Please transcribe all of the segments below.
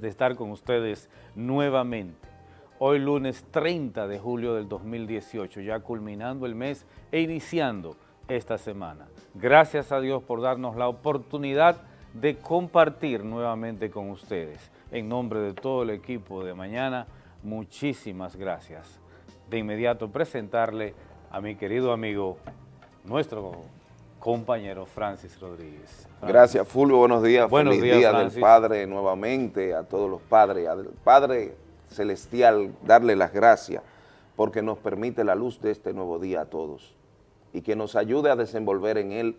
de estar con ustedes nuevamente. Hoy lunes 30 de julio del 2018, ya culminando el mes e iniciando esta semana. Gracias a Dios por darnos la oportunidad de compartir nuevamente con ustedes. En nombre de todo el equipo de mañana, muchísimas gracias. De inmediato presentarle a mi querido amigo, nuestro compañero Francis Rodríguez. Gracias Fulvio, buenos días. Buenos Feliz días, día del Padre nuevamente, a todos los padres, al Padre Celestial, darle las gracias porque nos permite la luz de este nuevo día a todos y que nos ayude a desenvolver en él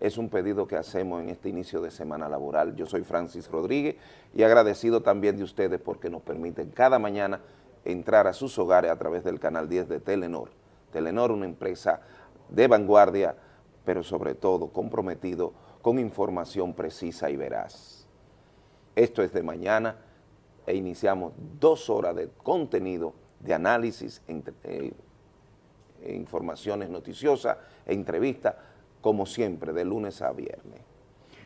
es un pedido que hacemos en este inicio de semana laboral. Yo soy Francis Rodríguez y agradecido también de ustedes porque nos permiten cada mañana entrar a sus hogares a través del canal 10 de Telenor. Telenor, una empresa de vanguardia, pero sobre todo comprometido con información precisa y veraz. Esto es de mañana e iniciamos dos horas de contenido, de análisis, eh, informaciones noticiosas, e entrevistas, como siempre, de lunes a viernes,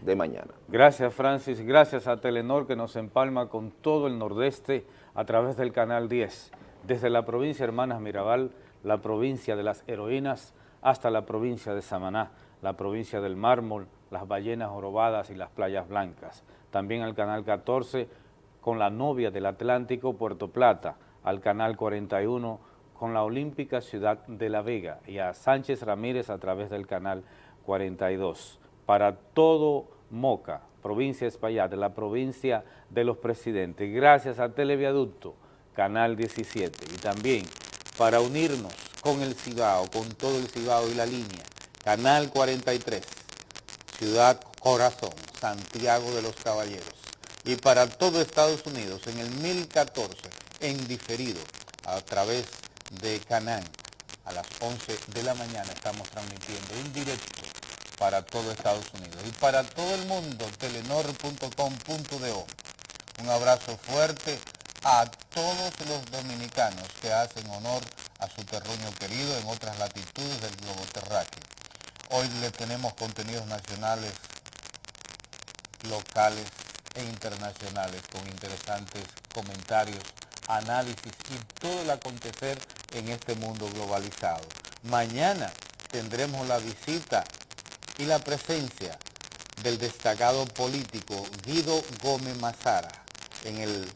de mañana. Gracias, Francis. Gracias a Telenor que nos empalma con todo el nordeste a través del Canal 10, desde la provincia Hermanas Mirabal, la provincia de las heroínas, hasta la provincia de Samaná, la provincia del mármol, las ballenas jorobadas y las playas blancas. También al Canal 14 con la novia del Atlántico, Puerto Plata, al Canal 41 con la olímpica ciudad de La Vega y a Sánchez Ramírez a través del Canal 42. Para todo Moca, provincia Espaillat, la provincia de los presidentes, gracias a Televiaducto, Canal 17, y también para unirnos con el Cibao, con todo el Cibao y la línea, Canal 43, Ciudad Corazón, Santiago de los Caballeros, y para todo Estados Unidos en el 1014, en diferido, a través de Canán, a las 11 de la mañana estamos transmitiendo en directo para todo Estados Unidos. Y para todo el mundo, telenor.com.do. Un abrazo fuerte a todos los dominicanos que hacen honor a su terruño querido en otras latitudes del globo terráqueo. Hoy le tenemos contenidos nacionales, locales e internacionales con interesantes comentarios, análisis y todo el acontecer en este mundo globalizado. Mañana tendremos la visita y la presencia del destacado político Guido Gómez Mazara en el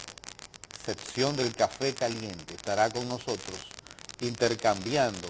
sección del Café Caliente. Estará con nosotros intercambiando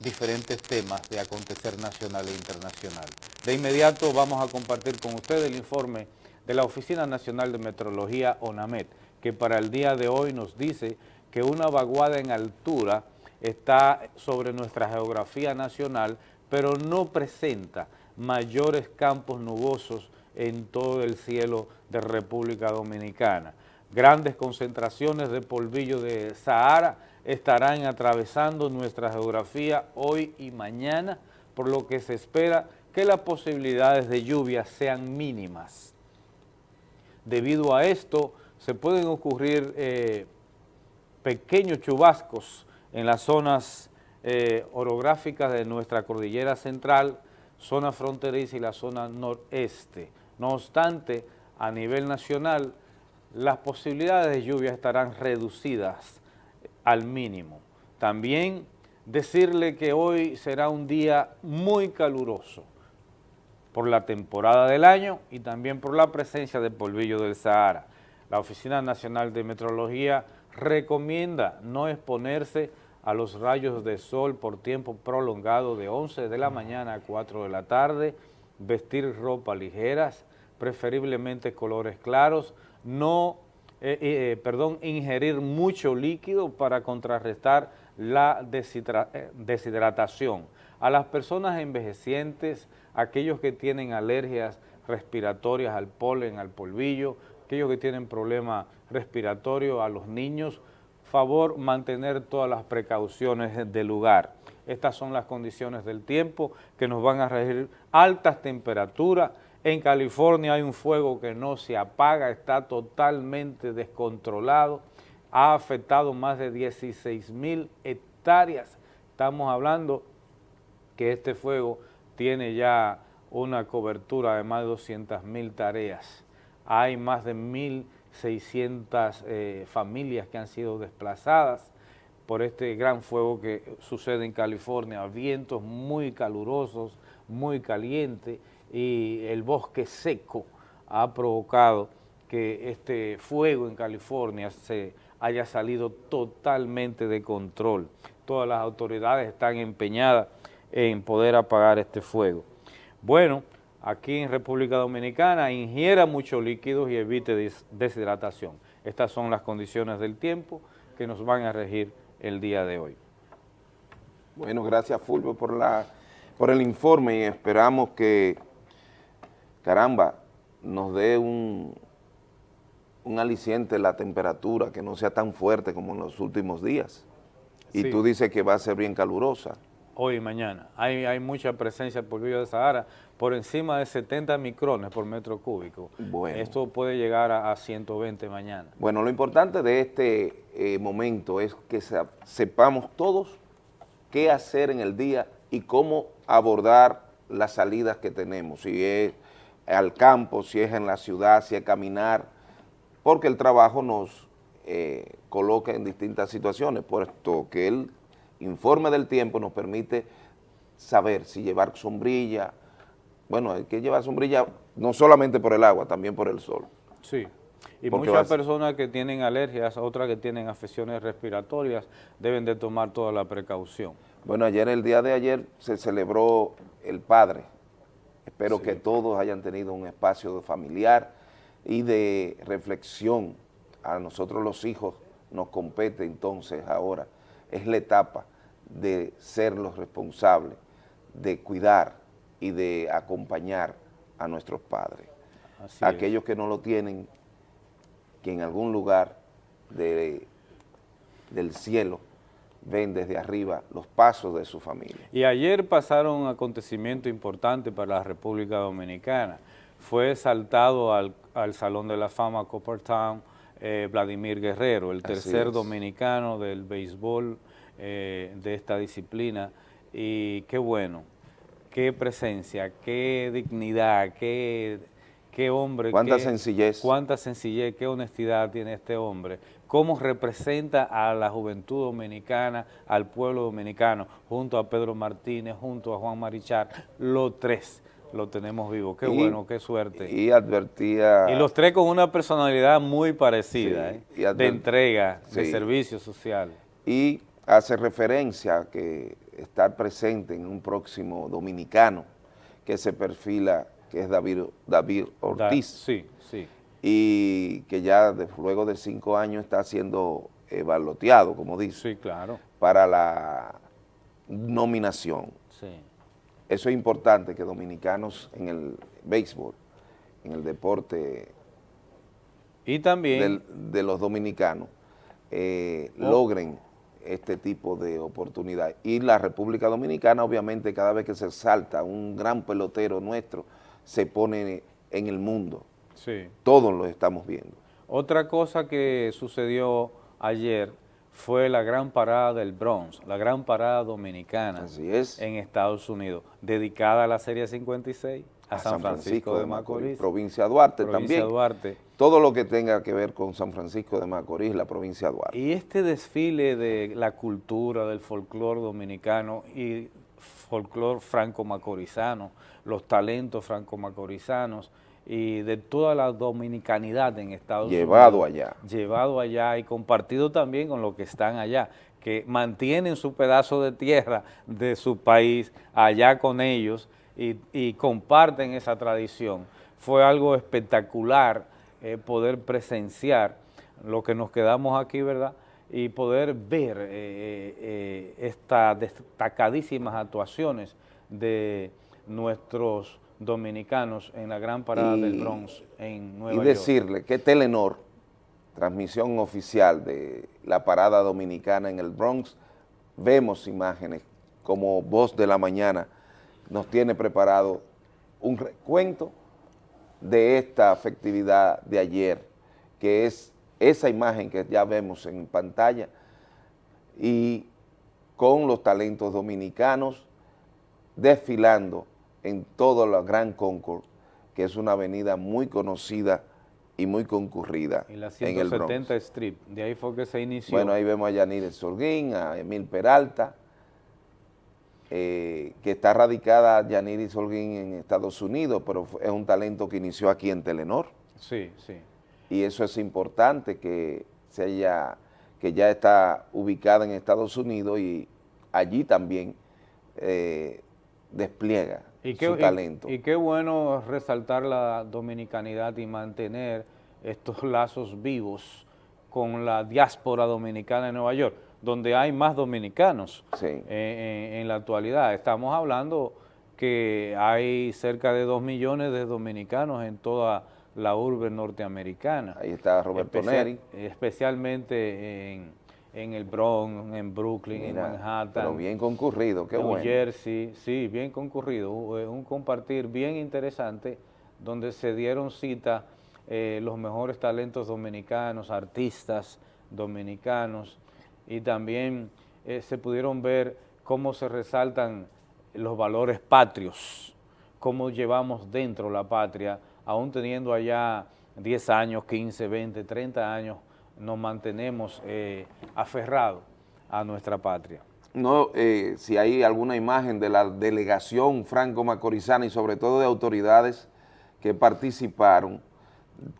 diferentes temas de acontecer nacional e internacional. De inmediato vamos a compartir con ustedes el informe de la Oficina Nacional de Metrología, ONAMET, que para el día de hoy nos dice que una vaguada en altura está sobre nuestra geografía nacional pero no presenta mayores campos nubosos en todo el cielo de República Dominicana. Grandes concentraciones de polvillo de Sahara estarán atravesando nuestra geografía hoy y mañana, por lo que se espera que las posibilidades de lluvia sean mínimas. Debido a esto, se pueden ocurrir eh, pequeños chubascos en las zonas eh, orográficas de nuestra cordillera central, zona fronteriza y la zona noreste. No obstante, a nivel nacional, las posibilidades de lluvia estarán reducidas al mínimo. También decirle que hoy será un día muy caluroso por la temporada del año y también por la presencia de polvillo del Sahara. La Oficina Nacional de Meteorología recomienda no exponerse a los rayos de sol por tiempo prolongado de 11 de la mañana a 4 de la tarde, vestir ropa ligeras, preferiblemente colores claros, no, eh, eh, eh, perdón, ingerir mucho líquido para contrarrestar la deshidratación. A las personas envejecientes, aquellos que tienen alergias respiratorias al polen, al polvillo, aquellos que tienen problemas respiratorios, a los niños, favor mantener todas las precauciones del lugar. Estas son las condiciones del tiempo que nos van a regir altas temperaturas. En California hay un fuego que no se apaga, está totalmente descontrolado, ha afectado más de 16 mil hectáreas. Estamos hablando que este fuego tiene ya una cobertura de más de 200 mil tareas. Hay más de mil 600 eh, familias que han sido desplazadas por este gran fuego que sucede en California, vientos muy calurosos, muy calientes y el bosque seco ha provocado que este fuego en California se haya salido totalmente de control. Todas las autoridades están empeñadas en poder apagar este fuego. Bueno, aquí en República Dominicana, ingiera muchos líquidos y evite deshidratación. Estas son las condiciones del tiempo que nos van a regir el día de hoy. Bueno, gracias Fulvio por, la, por el informe y esperamos que, caramba, nos dé un, un aliciente la temperatura, que no sea tan fuerte como en los últimos días. Y tú dices que va a ser bien calurosa hoy y mañana. Hay, hay mucha presencia por polvillo de Sahara, por encima de 70 micrones por metro cúbico. Bueno. Esto puede llegar a, 120 mañana. Bueno, lo importante de este eh, momento es que sepamos todos qué hacer en el día y cómo abordar las salidas que tenemos, si es al campo, si es en la ciudad, si es caminar, porque el trabajo nos eh, coloca en distintas situaciones, puesto que el informe del tiempo nos permite saber si llevar sombrilla, bueno, hay que llevar sombrilla no solamente por el agua, también por el sol. Sí, y muchas personas que tienen alergias, otras que tienen afecciones respiratorias, deben de tomar toda la precaución. Bueno, ayer, el día de ayer, se celebró el Padre. Espero que todos hayan tenido un espacio familiar y de reflexión. A nosotros los hijos nos compete entonces ahora es la etapa de ser los responsables, de cuidar y de acompañar a nuestros padres. Aquellos que no lo tienen, que en algún lugar del cielo ven desde arriba los pasos de su familia. Y ayer pasaron un acontecimiento importante para la República Dominicana. Fue saltado al, Salón de la Fama Coppertown eh, Vladimir Guerrero, el tercer dominicano del béisbol eh, de esta disciplina y qué bueno, qué presencia, qué dignidad, qué, qué hombre. Cuánta sencillez. Cuánta sencillez, qué honestidad tiene este hombre, cómo representa a la juventud dominicana, al pueblo dominicano, junto a Pedro Martínez, junto a Juan Marichal, los tres lo tenemos vivo. Qué bueno, qué suerte. Y advertía... Y los tres con una personalidad muy parecida, ¿eh? de entrega, de servicio social. Y hace referencia a que estar presente en un próximo dominicano que se perfila, que es David, David Ortiz. sí, sí. Y que ya luego de cinco años está siendo evaluado, como dice. Sí, claro. Para la nominación. Sí. Eso es importante que dominicanos en el béisbol, en el deporte y también de los dominicanos, eh, oh. logren este tipo de oportunidad. Y la República Dominicana, obviamente, cada vez que se salta un gran pelotero nuestro, se pone en el mundo. Sí. Todos lo estamos viendo. Otra cosa que sucedió ayer fue la gran parada del Bronx, la gran parada dominicana Así es. en Estados Unidos, dedicada a la Serie 56, a, San, Francisco, de Macorís. Provincia Duarte provincia también. Duarte. Todo lo que tenga que ver con San Francisco de Macorís, la provincia Duarte. Y este desfile de la cultura, del folclore dominicano y folclore franco-macorizano, los talentos franco-macorizanos, y de toda la dominicanidad en Estados Unidos. Llevado allá. Llevado allá y compartido también con los que están allá, que mantienen su pedazo de tierra de su país allá con ellos y, comparten esa tradición. Fue algo espectacular eh, poder presenciar lo que nos quedamos aquí, ¿verdad?, y poder ver eh, eh, estas destacadísimas actuaciones de nuestros dominicanos en la gran parada del Bronx en Nueva York. Y decirle que Telenor, transmisión oficial de la parada dominicana en el Bronx, vemos imágenes como Voz de la Mañana nos tiene preparado un recuento de esta afectividad de ayer, que es esa imagen que ya vemos en pantalla y con los talentos dominicanos desfilando en todo la Gran Concord, que es una avenida muy conocida y muy concurrida en, la 170 Street, de ahí fue que se inició. Bueno, ahí vemos a Yanire Sorguín, a Emil Peralta, eh, que está radicada Yaniri Solguín en Estados Unidos, pero es un talento que inició aquí en Telenor. Sí, sí. Y eso es importante que se haya, que ya está ubicada en Estados Unidos y allí también eh, despliega su talento. Y, qué bueno resaltar la dominicanidad y mantener estos lazos vivos con la diáspora dominicana en Nueva York, donde hay más dominicanos en, la actualidad. Estamos hablando que hay cerca de dos millones de dominicanos en toda la urbe norteamericana. Ahí está Roberto Neri. Especialmente en en el Bronx, en Brooklyn, en Manhattan. Pero bien concurrido, qué bueno. New Jersey, sí, bien concurrido. Un compartir bien interesante donde se dieron cita eh, los mejores talentos dominicanos, artistas dominicanos y también eh, se pudieron ver cómo se resaltan los valores patrios, cómo llevamos dentro la patria, aún teniendo allá 10 años, 15, 20, 30 años nos mantenemos eh, aferrados a nuestra patria. No, eh, si hay alguna imagen de la delegación franco-macorizana y sobre todo de autoridades que participaron,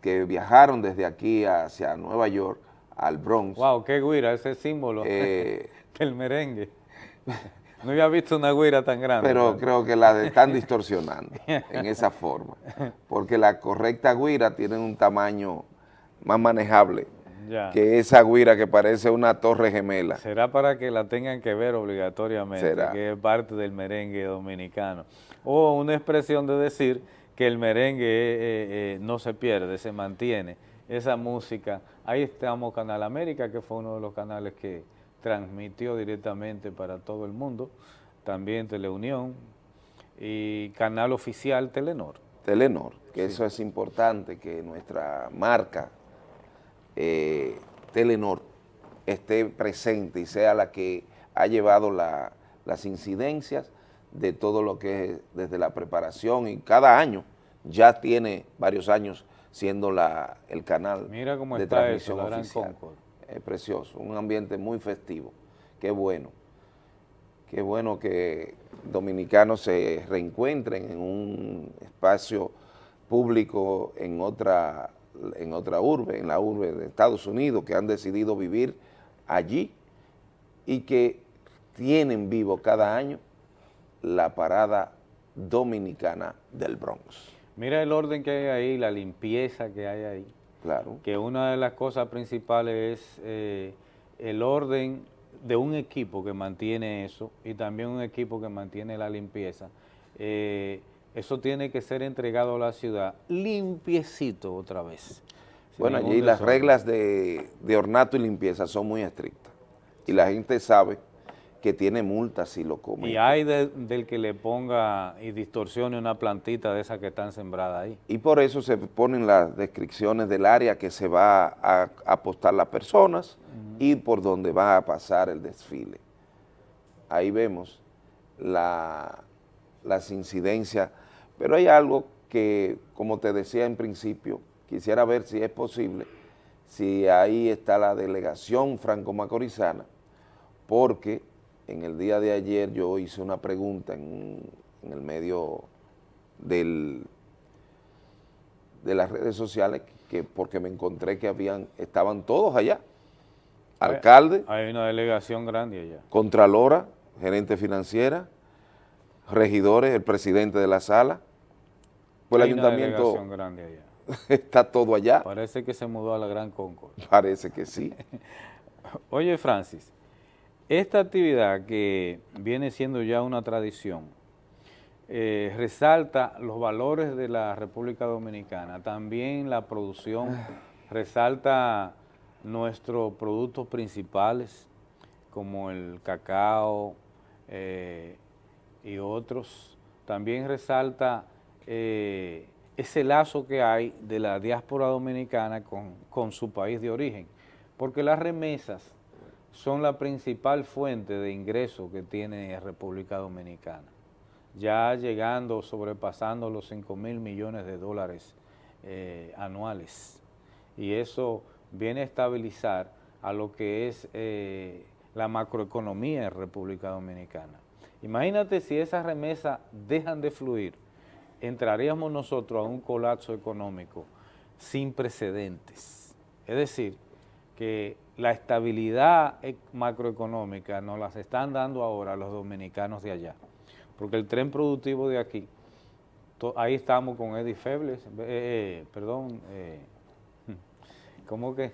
que viajaron desde aquí hacia Nueva York, al Bronx. Wow, qué guira, ese símbolo eh, del merengue. No había visto una guira tan grande. Pero creo que la están distorsionando en esa forma, porque la correcta guira tiene un tamaño más manejable que esa guira que parece una torre gemela. Será para que la tengan que ver obligatoriamente, que es parte del merengue dominicano. O una expresión de decir que el merengue eh, eh, eh, no se pierde, se mantiene. Esa música, ahí estamos Canal América, que fue uno de los canales que transmitió directamente para todo el mundo, también Teleunión y canal oficial Telenor. Telenor, que eso es importante, que nuestra marca eh, Telenor esté presente y sea la que ha llevado las incidencias de todo lo que es desde la preparación y cada año ya tiene varios años siendo la, el canal Mira cómo de está transmisión oficial. Es precioso, un ambiente muy festivo, qué bueno. Qué bueno que dominicanos se reencuentren en un espacio público en otra en otra urbe, en la urbe de Estados Unidos, que han decidido vivir allí y que tienen vivo cada año la parada dominicana del Bronx. Mira el orden que hay ahí, la limpieza que hay ahí. Claro. Que una de las cosas principales es eh, el orden de un equipo que mantiene eso y también un equipo que mantiene la limpieza. Eh, eso tiene que ser entregado a la ciudad limpiecito otra vez. Bueno, allí las reglas de, ornato y limpieza son muy estrictas y la gente sabe que tiene multas si lo come. Y hay del que le ponga y distorsione una plantita de esas que están sembradas ahí. Y por eso se ponen las descripciones del área que se va a apostar las personas y por donde va a pasar el desfile. Ahí vemos las incidencias pero hay algo que, como te decía en principio, quisiera ver si es posible, si ahí está la delegación franco-macorizana, porque en el día de ayer yo hice una pregunta en, el medio del, de las redes sociales, que porque me encontré que habían estaban todos allá, alcalde. Hay una delegación grande allá. Contralora, gerente financiera, regidores, el presidente de la sala, pues el ayuntamiento está todo allá. Parece que se mudó a la Gran Concord. Parece que sí. Oye, Francis, esta actividad que viene siendo ya una tradición, eh, resalta los valores de la República Dominicana, también la producción, resalta nuestros productos principales como el cacao eh, y otros, también resalta eh, ese lazo que hay de la diáspora dominicana con, su país de origen, porque las remesas son la principal fuente de ingreso que tiene República Dominicana, ya llegando, sobrepasando los 5 mil millones de dólares eh, anuales. y eso viene a estabilizar a lo que es eh, la macroeconomía en República Dominicana. Imagínate si esas remesas dejan de fluir, entraríamos nosotros a un colapso económico sin precedentes. Es decir, que la estabilidad macroeconómica nos las están dando ahora los dominicanos de allá, porque el tren productivo de aquí, ahí estamos con Eddie Febles, eh, eh, perdón, eh, ¿cómo que?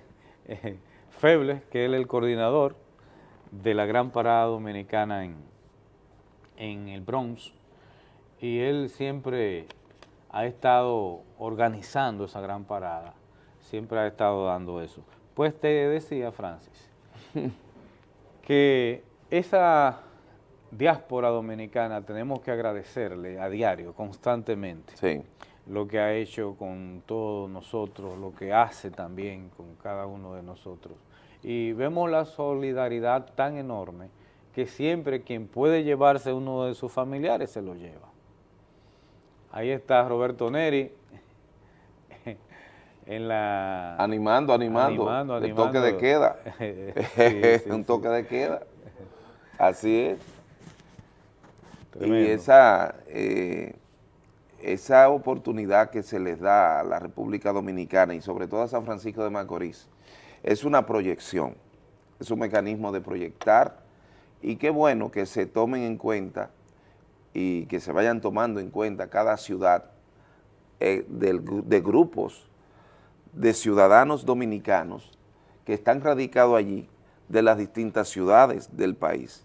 Febles, que es el coordinador de la gran parada dominicana en, en el Bronx, y él siempre ha estado organizando esa gran parada, siempre ha estado dando eso. Pues te decía, Francis, que esa diáspora dominicana tenemos que agradecerle a diario, constantemente, lo que ha hecho con todos nosotros, lo que hace también con cada uno de nosotros. Y vemos la solidaridad tan enorme que siempre quien puede llevarse uno de sus familiares se lo lleva. Ahí está Roberto Neri, en la... Animando, animando, el toque de queda, un toque de queda, así es. Y esa, eh, esa oportunidad que se les da a la República Dominicana y sobre todo a San Francisco de Macorís, es una proyección, es un mecanismo de proyectar y qué bueno que se tomen en cuenta y que se vayan tomando en cuenta cada ciudad eh, de grupos de ciudadanos dominicanos que están radicados allí de las distintas ciudades del país.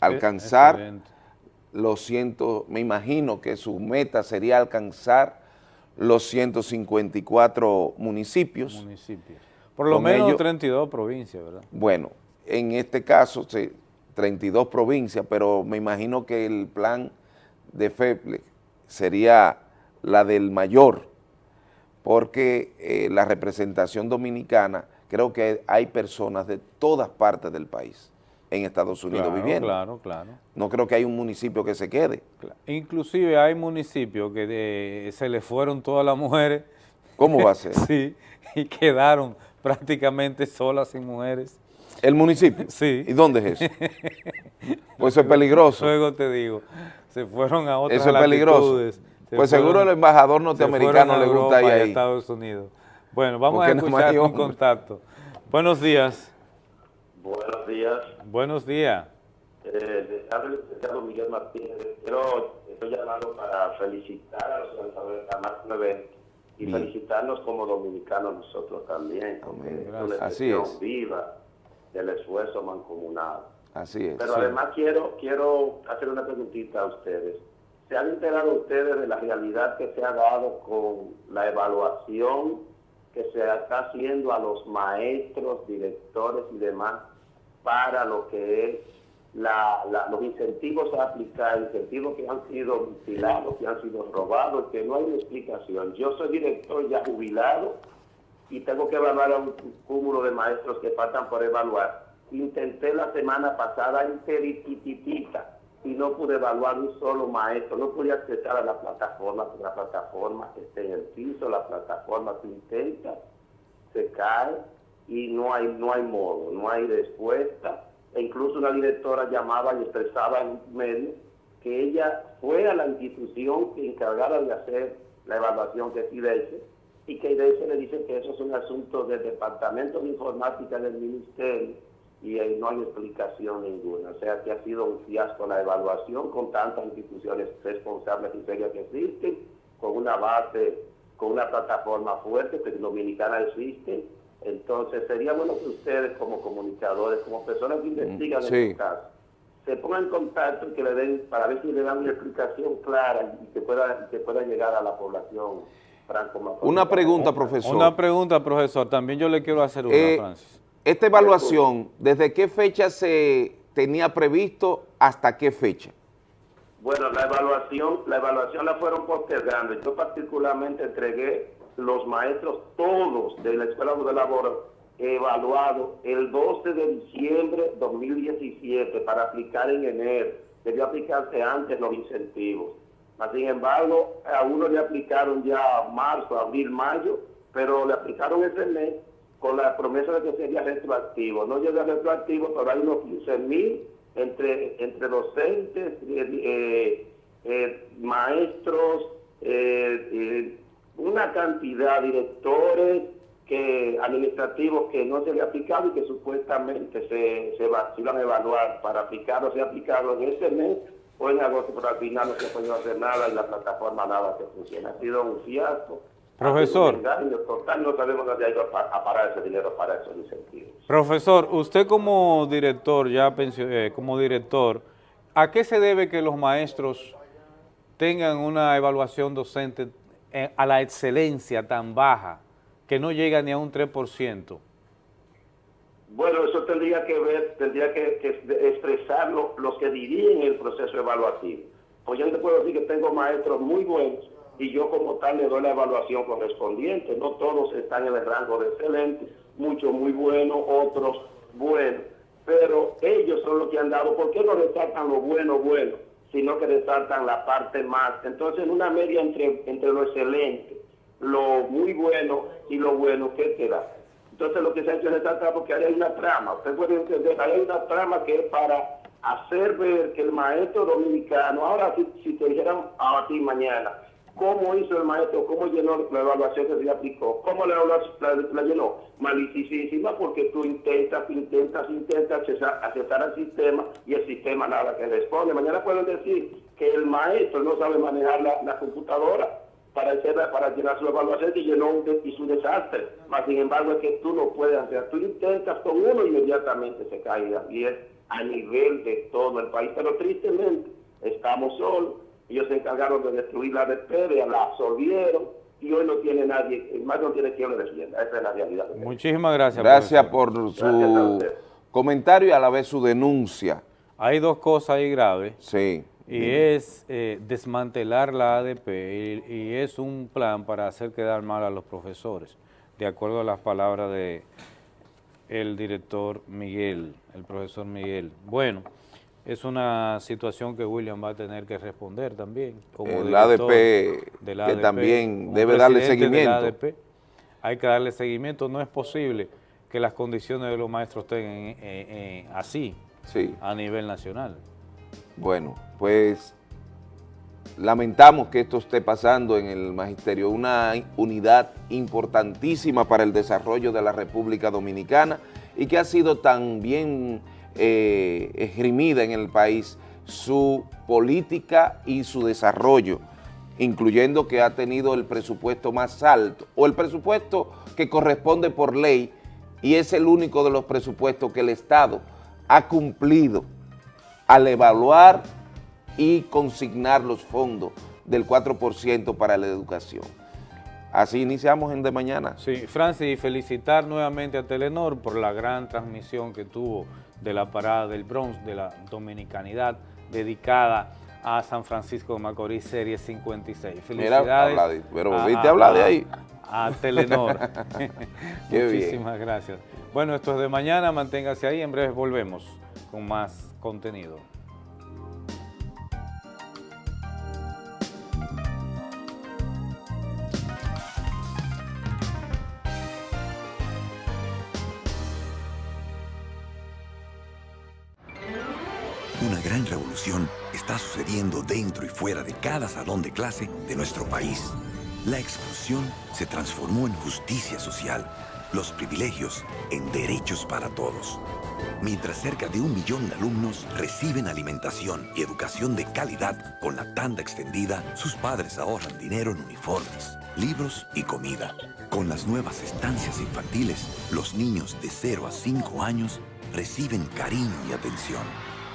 Alcanzar los ciento, me imagino que su meta sería alcanzar los 154 municipios. municipios. Por lo menos 32 provincias, ¿verdad? Bueno, en este caso, 32 provincias, pero me imagino que el plan de FEPLE sería la del mayor, porque eh, la representación dominicana, creo que hay personas de todas partes del país en Estados Unidos viviendo. Claro, claro. No creo que hay un municipio que se quede. Inclusive hay municipios que se le fueron todas las mujeres. ¿Cómo va a ser? sí, y quedaron prácticamente solas sin mujeres. ¿El municipio? Sí. ¿Y dónde es eso? pues eso es peligroso. Luego te digo, se fueron a otras Eso es peligroso pues seguro el embajador norteamericano le gusta ahí. A Estados Unidos. Bueno, vamos a escuchar un contacto. Buenos días. Buenos días. Buenos días. Eh, licenciado Miguel Martínez. Quiero, estoy llamando para felicitar a los organizadores de la evento y felicitarnos como dominicanos nosotros también. Amén. Así es. viva del esfuerzo mancomunado. Así es. Pero además quiero, quiero hacer una preguntita a ustedes. ¿Se han enterado ustedes de la realidad que se ha dado con la evaluación que se está haciendo a los maestros, directores y demás para lo que es los incentivos a aplicar, incentivos que han sido mutilados, que han sido robados, que no hay una explicación. Yo soy director ya jubilado y tengo que evaluar a un cúmulo de maestros que faltan por evaluar. Intenté la semana pasada enterititita y no pude evaluar un solo maestro, no pude acceder a la plataforma, la plataforma está en el piso, la plataforma se intenta, se cae y no hay, no hay modo, no hay respuesta. E incluso una directora llamaba y expresaba en medio que ella fue a la institución que encargara de hacer la evaluación que es IDESE y que IDESE le dice que eso es un asunto del Departamento de Informática del Ministerio y ahí no hay explicación ninguna. O sea que ha sido un fiasco la evaluación con tantas instituciones responsables y serias que existen, con una base, con una plataforma fuerte que Dominicana existe. Entonces sería bueno que ustedes como comunicadores, como personas que investigan en este caso, se pongan en contacto y que le den, para ver si le dan una explicación clara y que pueda, que pueda llegar a la población Una pregunta, profesor. Una pregunta, profesor. También yo le quiero hacer una, eh, Francis. Esta evaluación, ¿desde qué fecha se tenía previsto hasta qué fecha? Bueno, la evaluación, la evaluación la fueron postergando. Yo particularmente entregué los maestros todos de la Escuela de Labor evaluados el 12 de diciembre de 2017 para aplicar en enero. Debió aplicarse antes los incentivos. Sin embargo, a uno le aplicaron ya marzo, abril, mayo pero le aplicaron ese mes con la promesa de que sería retroactivo. No llega retroactivo, pero hay unos 15 mil entre, entre docentes, eh, eh, maestros, una cantidad de directores, que administrativos que no se le ha aplicado y que supuestamente se, se, va, iban a evaluar para aplicarlo, se ha aplicado en ese mes o en agosto, pero al final no se podido hacer nada y la plataforma nada que funciona. Ha sido un fiasco. Profesor. total, no sabemos dónde ha ido a parar ese dinero para esos incentivos. Profesor, usted como director, ya eh, como director, ¿a qué se debe que los maestros tengan una evaluación docente eh, a la excelencia tan baja? que no llega ni a un 3%? Bueno, eso tendría que ver, tendría que, expresarlo los que dirigen el proceso evaluativo. Pues yo te puedo decir que tengo maestros muy buenos y yo como tal le doy la evaluación correspondiente. No todos están en el rango de excelente, muchos muy buenos, otros buenos. Pero ellos son los que han dado, ¿por qué no resaltan lo bueno, bueno, sino que resaltan la parte más? Entonces, en una media entre, entre lo excelente lo muy bueno y lo bueno que te da. Entonces lo que se ha hecho es resaltar porque hay una trama, usted puede entender, hay una trama que es para hacer ver que el maestro dominicano, ahora si, te dijeran a ti mañana, cómo hizo el maestro, cómo llenó la evaluación que se aplicó, cómo la, la, llenó, malicísima porque tú intentas, intentas, intentas accesar al sistema y el sistema nada que responde. Mañana pueden decir que el maestro no sabe manejar la, la computadora, para, hacer, para llenar su evaluación y llenó un, y su desastre. Mas, sin embargo, es que tú no puedes hacer. Tú intentas con uno y inmediatamente se cae. Y es a nivel de todo el país. Pero tristemente, estamos solos. Ellos se encargaron de destruir la de la absorbieron y hoy no tiene nadie, más no tiene quien lo defienda. Esa es la realidad. Muchísimas gracias. Gracias por su comentario y a la vez su denuncia. Hay dos cosas ahí graves. Sí y es eh, desmantelar la ADP y, es un plan para hacer quedar mal a los profesores, de acuerdo a las palabras de el director Miguel, el profesor Miguel. Bueno, es una situación que William va a tener que responder también. Como el ADP, que también debe darle seguimiento. hay que darle seguimiento, no es posible que las condiciones de los maestros estén así a nivel nacional. Bueno, pues lamentamos que esto esté pasando en el magisterio, una unidad importantísima para el desarrollo de la República Dominicana y que ha sido tan bien eh, esgrimida en el país su política y su desarrollo, incluyendo que ha tenido el presupuesto más alto o el presupuesto que corresponde por ley y es el único de los presupuestos que el Estado ha cumplido al evaluar y consignar los fondos del 4% para la educación. Así iniciamos en De Mañana. Sí, Francis, y felicitar nuevamente a Telenor por la gran transmisión que tuvo de la parada del Bronx, de la dominicanidad dedicada a San Francisco de Macorís, Serie 56. Felicidades. pero viste hablar de ahí. A, Telenor. Muchísimas gracias. Bueno, esto es De Mañana, manténgase ahí, en breve volvemos con más contenido. Gran revolución está sucediendo dentro y fuera de cada salón de clase de nuestro país. La exclusión se transformó en justicia social, los privilegios en derechos para todos mientras cerca de un millón de alumnos reciben alimentación y educación de calidad con la tanda extendida, sus padres ahorran dinero en uniformes, libros y comida. Con las nuevas estancias infantiles, los niños de 0 a 5 años reciben cariño y atención,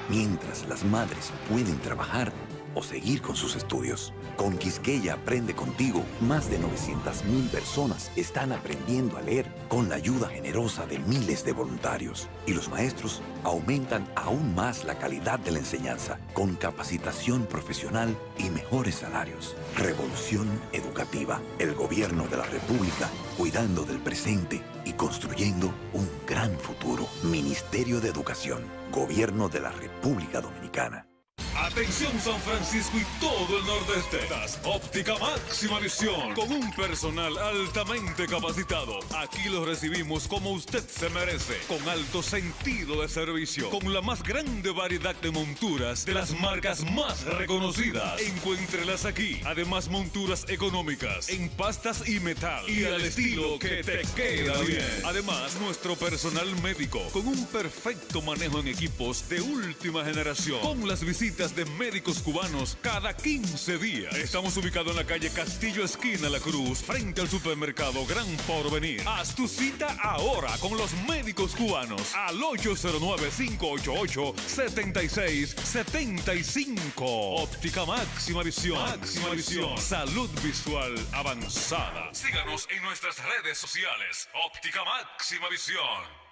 mientras las madres pueden trabajar o seguir con sus estudios. Con Quisqueya Aprende Contigo, más de 900.000 personas están aprendiendo a leer con la ayuda generosa de miles de voluntarios. Y los maestros aumentan aún más la calidad de la enseñanza con capacitación profesional y mejores salarios. Revolución Educativa. El gobierno de la República cuidando del presente y construyendo un gran futuro. Ministerio de Educación. Gobierno de la República Dominicana. Atención San Francisco y todo el nordeste. Óptica máxima visión con un personal altamente capacitado. Aquí lo recibimos como usted se merece, con alto sentido de servicio, con la más grande variedad de monturas de las marcas más reconocidas. Encuéntrelas aquí. Además monturas económicas en pastas y metal y al estilo que te queda bien. Además nuestro personal médico con un perfecto manejo en equipos de última generación. Con las visitas de médicos cubanos cada 15 días. Estamos ubicados en la calle Castillo Esquina La Cruz, frente al supermercado Gran Porvenir. Haz tu cita ahora con los médicos cubanos al 809-588-7675. Óptica máxima visión. Máxima visión. Salud visual avanzada. Síganos en nuestras redes sociales. Óptica máxima visión.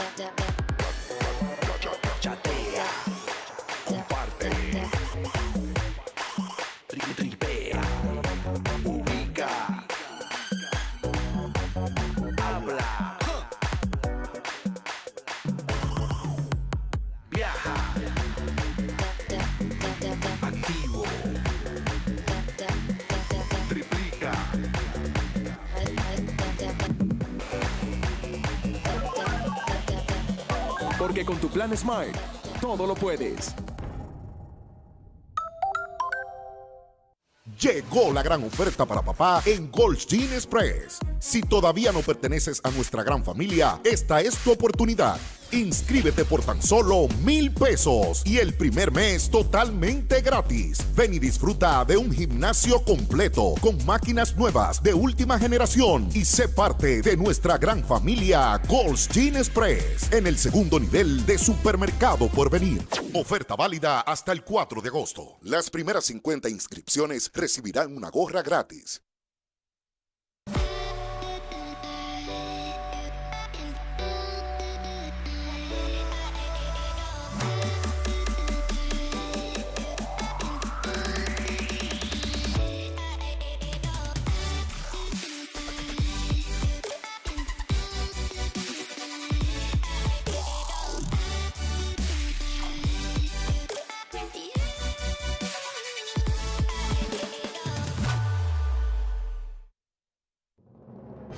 Chatea, Con tu plan Smart, todo lo puedes. Llegó la gran oferta para papá en Goldstein Express. Si todavía no perteneces a nuestra gran familia, esta es tu oportunidad. Inscríbete por tan solo mil pesos y el primer mes totalmente gratis. Ven y disfruta de un gimnasio completo con máquinas nuevas de última generación y sé parte de nuestra gran familia Goldstein Express en el segundo nivel de supermercado por venir. Oferta válida hasta el 4 de agosto. Las primeras 50 inscripciones recibirán una gorra gratis.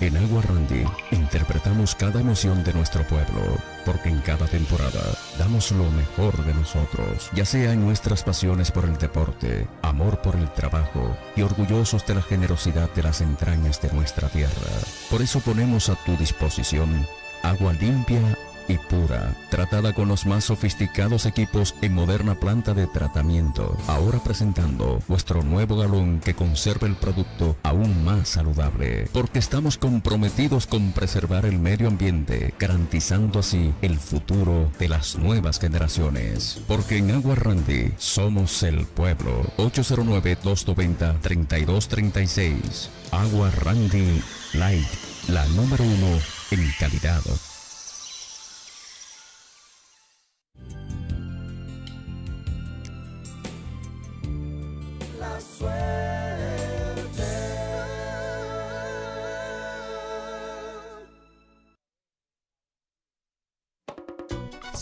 En Agua Randy interpretamos cada emoción de nuestro pueblo, porque en cada temporada damos lo mejor de nosotros, ya sea en nuestras pasiones por el deporte, amor por el trabajo y orgullosos de la generosidad de las entrañas de nuestra tierra. Por eso ponemos a tu disposición agua limpia y pura, tratada con los más sofisticados equipos en moderna planta de tratamiento. Ahora presentando vuestro nuevo galón que conserva el producto aún más saludable, porque estamos comprometidos con preservar el medio ambiente, garantizando así el futuro de las nuevas generaciones. Porque en Agua Randy somos el pueblo. 809-290-3236. Agua Randy Light, la número uno en calidad.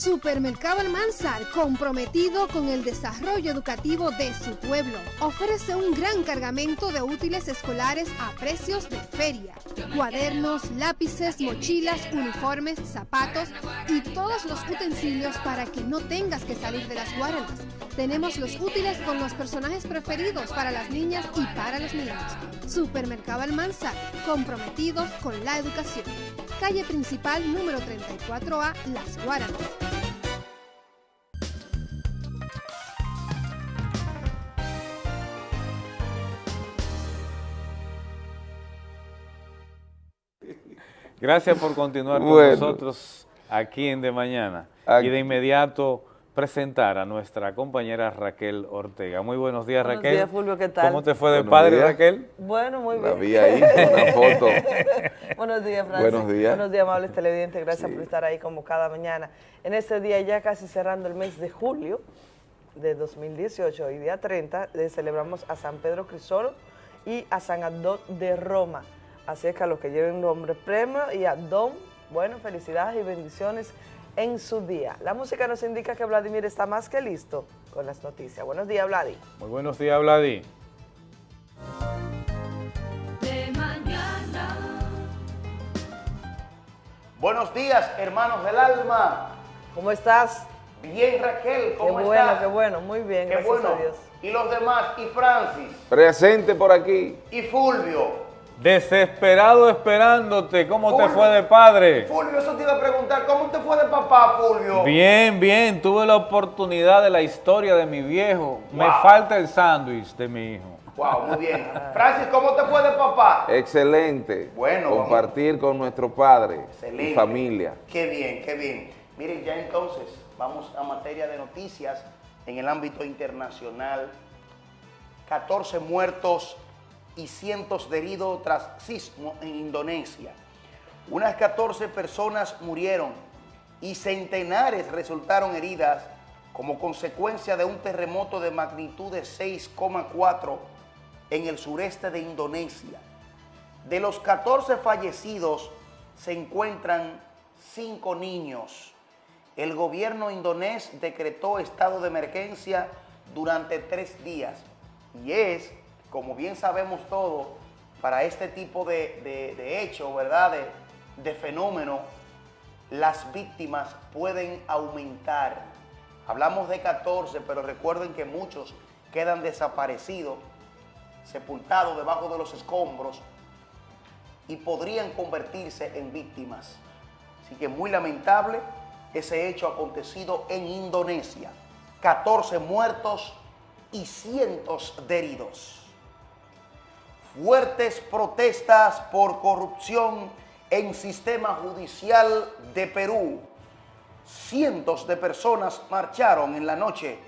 Supermercado Almanzar, comprometido con el desarrollo educativo de su pueblo, ofrece un gran cargamento de útiles escolares a precios de feria. Cuadernos, lápices, mochilas, uniformes, zapatos y todos los utensilios para que no tengas que salir de las guaranas. Tenemos los útiles con los personajes preferidos para las niñas y para los niños. Supermercado Almanzar, comprometidos con la educación. Calle principal número 34A, Las Guaranas. Gracias por continuar con nosotros aquí en De Mañana. Aquí. Y de inmediato presentar a nuestra compañera Raquel Ortega. Muy buenos días, Buenos Raquel. días, Fulvio, ¿qué tal? ¿Cómo te fue de Buenos padre, días. Raquel? Bueno, muy La bien. vi ahí, una foto. Buenos días, Francis. Buenos días. Buenos días, amables televidentes. Gracias Sí. por estar ahí como cada mañana. En este día, ya casi cerrando el mes de julio de 2018 y día 30, le celebramos a San Pedro Crisolo y a San Adón de Roma. Así es que a los que lleven nombre premio y Adón, bueno, felicidades y bendiciones en su día. La música nos indica que Vladimir está más que listo con las noticias. Buenos días, Vladi. Muy buenos días, Vladi. Buenos días, hermanos del alma. ¿Cómo estás? Bien, Raquel, ¿cómo qué estás? bueno, qué bueno, muy bien, qué gracias bueno. a Dios. Y los demás, y Francis. Presente por aquí. Y Fulvio. Desesperado esperándote, ¿cómo te fue de padre? Fulvio, eso te iba a preguntar, ¿cómo te fue de papá, Fulvio? Bien, bien, tuve la oportunidad de la historia de mi viejo. Me falta el sándwich de mi hijo. Wow, muy bien. Francis, ¿cómo te fue de papá? Excelente. Bueno, Compartir con nuestro padre Excelente. y familia. Qué bien, qué bien. Miren, ya entonces vamos a materia de noticias en el ámbito internacional. 14 muertos y cientos de heridos tras sismo en Indonesia. Unas 14 personas murieron y centenares resultaron heridas como consecuencia de un terremoto de magnitud de 6,4 en el sureste de Indonesia. De los 14 fallecidos se encuentran 5 niños. El gobierno indonés decretó estado de emergencia durante tres días. Y es, como bien sabemos todos, para este tipo de, de, de hecho, ¿verdad? De, de fenómeno, las víctimas pueden aumentar. Hablamos de 14, pero recuerden que muchos quedan desaparecidos, sepultados debajo de los escombros y podrían convertirse en víctimas. Así que muy lamentable ese hecho acontecido en Indonesia. 14 muertos y cientos de heridos. Fuertes protestas por corrupción en sistema judicial de Perú. Cientos de personas marcharon en la noche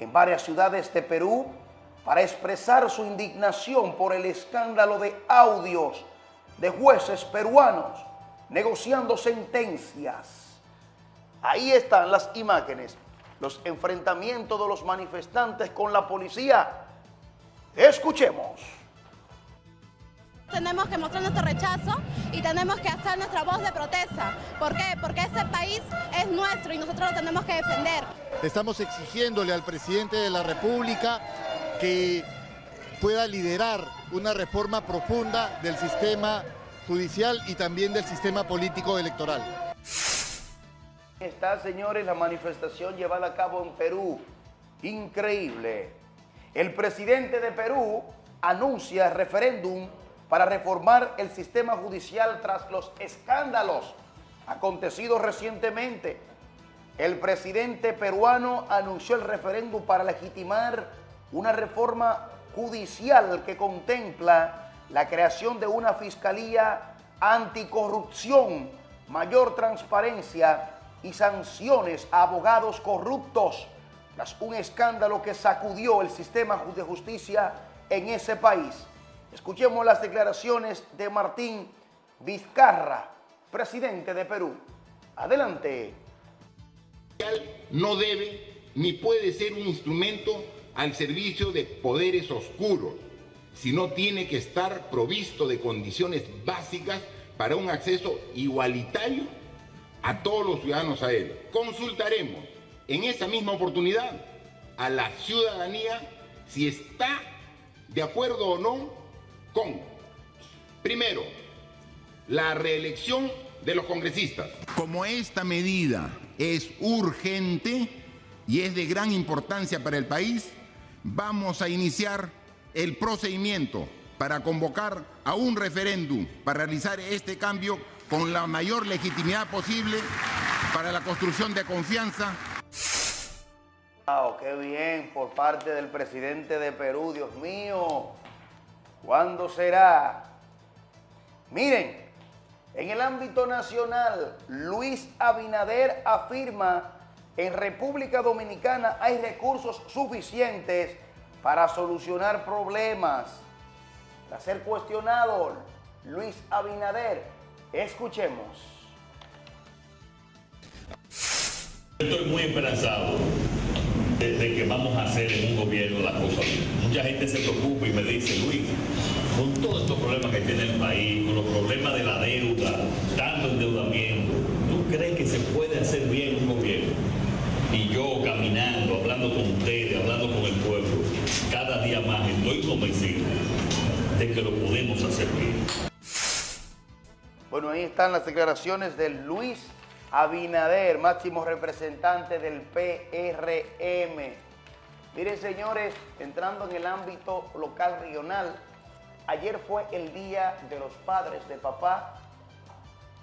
en varias ciudades de Perú para expresar su indignación por el escándalo de audios de jueces peruanos negociando sentencias. Ahí están las imágenes, los enfrentamientos de los manifestantes con la policía. Escuchemos. Tenemos que mostrar nuestro rechazo y tenemos que hacer nuestra voz de protesta. ¿Por qué? Porque este país es nuestro y nosotros lo tenemos que defender. Estamos exigiéndole al presidente de la República que pueda liderar una reforma profunda del sistema judicial y también del sistema político electoral. Está, señores, la manifestación llevada a cabo en Perú. Increíble. El presidente de Perú anuncia referéndum para reformar el sistema judicial tras los escándalos acontecidos recientemente. El presidente peruano anunció el referéndum para legitimar una reforma judicial que contempla la creación de una fiscalía anticorrupción, mayor transparencia y sanciones a abogados corruptos tras un escándalo que sacudió el sistema de justicia en ese país. Escuchemos las declaraciones de Martín Vizcarra, presidente de Perú. Adelante. No debe ni puede ser un instrumento al servicio de poderes oscuros, sino tiene que estar provisto de condiciones básicas para un acceso igualitario a todos los ciudadanos a él. Consultaremos en esa misma oportunidad a la ciudadanía si está de acuerdo o no con, primero, la reelección de los congresistas. Como esta medida es urgente y es de gran importancia para el país, vamos a iniciar el procedimiento para convocar a un referéndum para realizar este cambio con la mayor legitimidad posible para la construcción de confianza. Wow, qué bien por parte del presidente de Perú, Dios mío. ¿Cuándo será? Miren, en el ámbito nacional, Luis Abinader afirma en República Dominicana hay recursos suficientes para solucionar problemas. Tras ser cuestionado, Luis Abinader, escuchemos. Estoy muy esperanzado de, de, que vamos a hacer en un gobierno las cosas bien. Mucha gente se preocupa y me dice, Luis, con todos estos problemas que tiene el país, con los problemas de la deuda, tanto endeudamiento, ¿tú crees que se puede hacer bien un gobierno? Y yo caminando, hablando con ustedes, hablando con el pueblo, cada día más estoy convencido de que lo podemos hacer bien. Bueno, ahí están las declaraciones de Luis Abinader, máximo representante del PRM. Miren, señores, entrando en el ámbito local regional, ayer fue el Día de los Padres de Papá.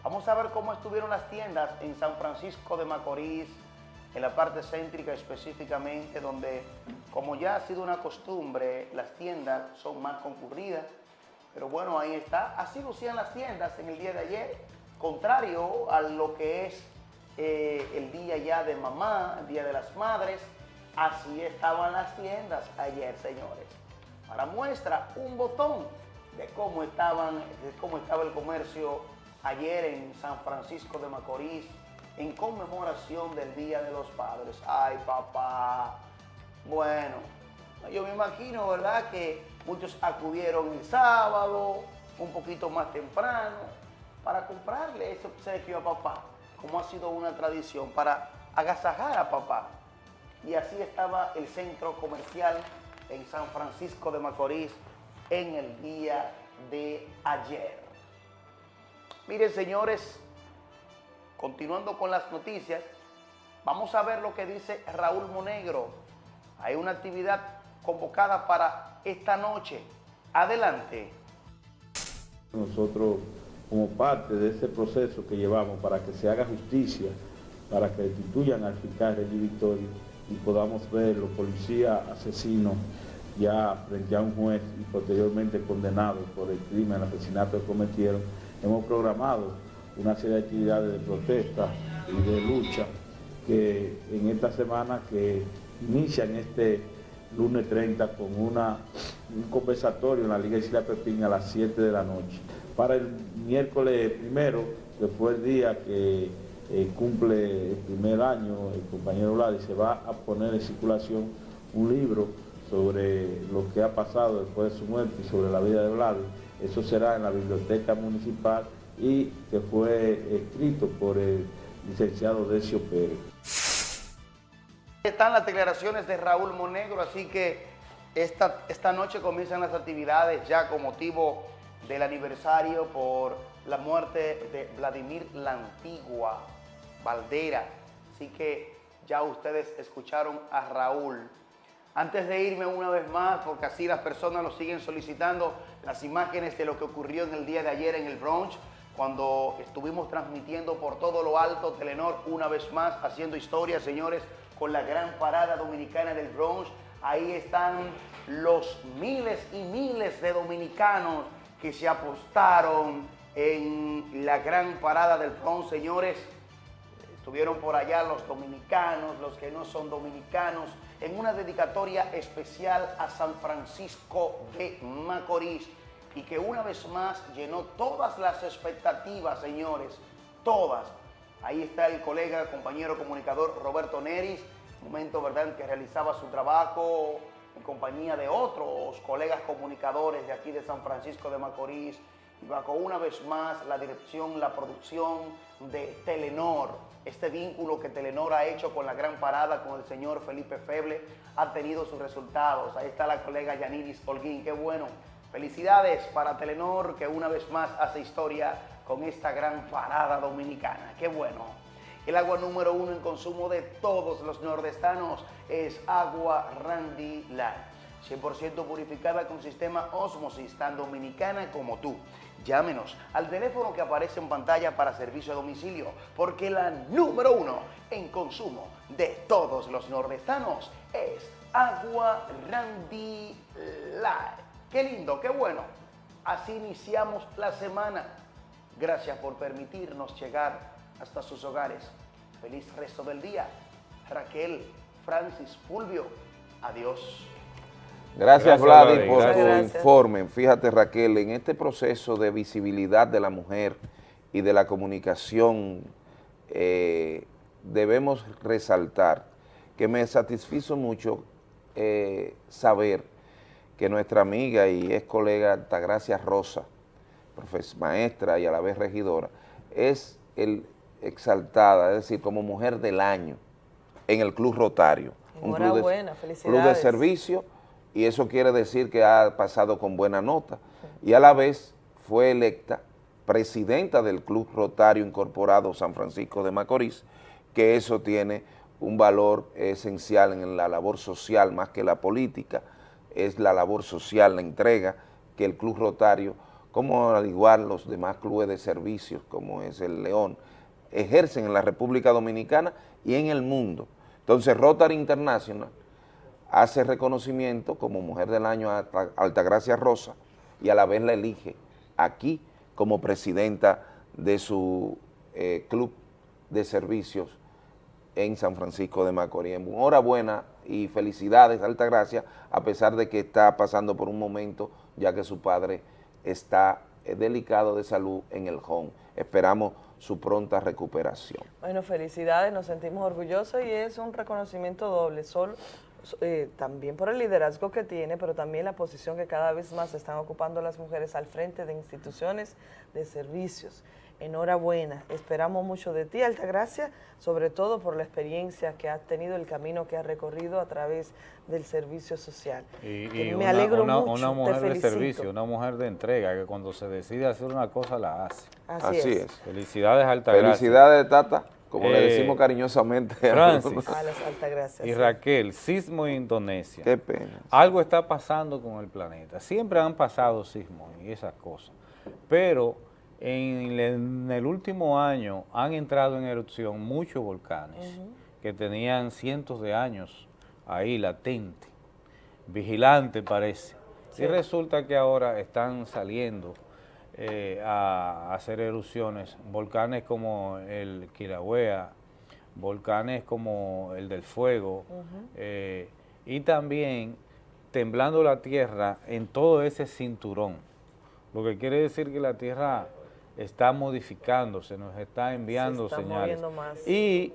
Vamos a ver cómo estuvieron las tiendas en San Francisco de Macorís, en la parte céntrica específicamente, donde, como ya ha sido una costumbre, las tiendas son más concurridas. Pero bueno, ahí está. Así lucían las tiendas en el día de ayer contrario a lo que es eh, el día ya de mamá, el día de las madres, así estaban las tiendas ayer, señores. Para muestra, un botón de cómo, estaban, de cómo estaba el comercio ayer en San Francisco de Macorís, en conmemoración del Día de los Padres. Ay, papá. Bueno, yo me imagino, ¿verdad?, que muchos acudieron el sábado, un poquito más temprano, para comprarle ese obsequio a papá, como ha sido una tradición, para agasajar a papá. Y así estaba el centro comercial en San Francisco de Macorís en el día de ayer. Miren, señores, continuando con las noticias, vamos a ver lo que dice Raúl Monegro. Hay una actividad convocada para esta noche. Adelante. Nosotros como parte de ese proceso que llevamos para que se haga justicia, para que destituyan al fiscal René Victorio y podamos ver los policías asesinos ya frente a un juez y posteriormente condenados por el crimen, el asesinato que cometieron, hemos programado una serie de actividades de protesta y de lucha que en esta semana que inician este lunes 30 con un conversatorio en la Liga Isla Pepín a las 7 de la noche. Para miércoles primero, que fue el día que eh, cumple el primer año el compañero Vladi, se va a poner en circulación un libro sobre lo que ha pasado después de su muerte y sobre la vida de Vladi. Eso será en la biblioteca municipal y que fue escrito por el licenciado Decio Pérez. Están las declaraciones de Raúl Monegro, así que esta, esta noche comienzan las actividades ya con motivo del aniversario por la muerte de Vladimir la Antigua Valdera. Así que ya ustedes escucharon a Raúl. Antes de irme una vez más, porque así las personas lo siguen solicitando, las imágenes de lo que ocurrió en el día de ayer en el Bronx, cuando estuvimos transmitiendo por todo lo alto Telenor una vez más, haciendo historia, señores, con la gran parada dominicana del Bronx. Ahí están los miles y miles de dominicanos que se apostaron en la gran parada del Bronx, señores. Estuvieron por allá los dominicanos, los que no son dominicanos, en una dedicatoria especial a San Francisco de Macorís y que una vez más llenó todas las expectativas, señores, todas. Ahí está el colega, compañero comunicador Roberto Neris, momento, ¿verdad?, que realizaba su trabajo en compañía de otros colegas comunicadores de aquí de San Francisco de Macorís y bajo una vez más la dirección, la producción de Telenor. Este vínculo que Telenor ha hecho con la gran parada con el señor Felipe Feble ha tenido sus resultados. Ahí está la colega Yaniris Holguín, qué bueno. Felicidades para Telenor que una vez más hace historia con esta gran parada dominicana. Qué bueno. El agua número uno en consumo de todos los nordestanos es agua Randy Light. 100% purificada con sistema Osmosis, tan dominicana como tú. Llámenos al teléfono que aparece en pantalla para servicio a domicilio, porque la número uno en consumo de todos los nordestanos es agua Randy Light. Qué lindo, qué bueno. Así iniciamos la semana. Gracias por permitirnos llegar hasta sus hogares. Feliz resto del día. Raquel, Francis, Fulvio, adiós. Gracias, Vladi, por tu informe. Fíjate, Raquel, en este proceso de visibilidad de la mujer y de la comunicación, eh, debemos resaltar que me satisfizo mucho eh, saber que nuestra amiga y ex colega Altagracia Rosa, maestra y a la vez regidora, es el exaltada, es decir, como mujer del año en el Club Rotario. un club de, club de servicio y eso quiere decir que ha pasado con buena nota. Y a la vez fue electa presidenta del Club Rotario Incorporado San Francisco de Macorís, que eso tiene un valor esencial en la labor social más que la política, es la labor social, la entrega que el Club Rotario, como al igual los demás clubes de servicios, como es el León, ejercen en la República Dominicana y en el mundo. Entonces Rotary International hace reconocimiento como Mujer del Año a Altagracia Rosa y a la vez la elige aquí como presidenta de su eh, club de servicios en San Francisco de Macorís. Enhorabuena y felicidades, Altagracia, a pesar de que está pasando por un momento ya que su padre está eh, delicado de salud en el home. Esperamos su pronta recuperación. Bueno, felicidades, nos sentimos orgullosos y es un reconocimiento doble, solo eh, también por el liderazgo que tiene, pero también la posición que cada vez más están ocupando las mujeres al frente de instituciones de servicios. Enhorabuena, esperamos mucho de ti, Altagracia, sobre todo por la experiencia que has tenido, el camino que has recorrido a través del servicio social. Y, me alegro mucho, una mujer de servicio, una mujer de entrega, que cuando se decide hacer una cosa la hace. Así, es. Felicidades, Altagracia. Felicidades, Tata. Como le decimos eh, cariñosamente Francis, a las y Raquel, sismo en Indonesia. Qué pena. Algo está pasando con el planeta. Siempre han pasado sismos y esas cosas. Pero en, el último año han entrado en erupción muchos volcanes que tenían cientos de años ahí latente, vigilante parece. Y resulta que ahora están saliendo eh, a, hacer erupciones, volcanes como el Kilauea, volcanes como el del Fuego, eh, y también temblando la tierra en todo ese cinturón, lo que quiere decir que la tierra está modificándose, nos está enviando señales. Y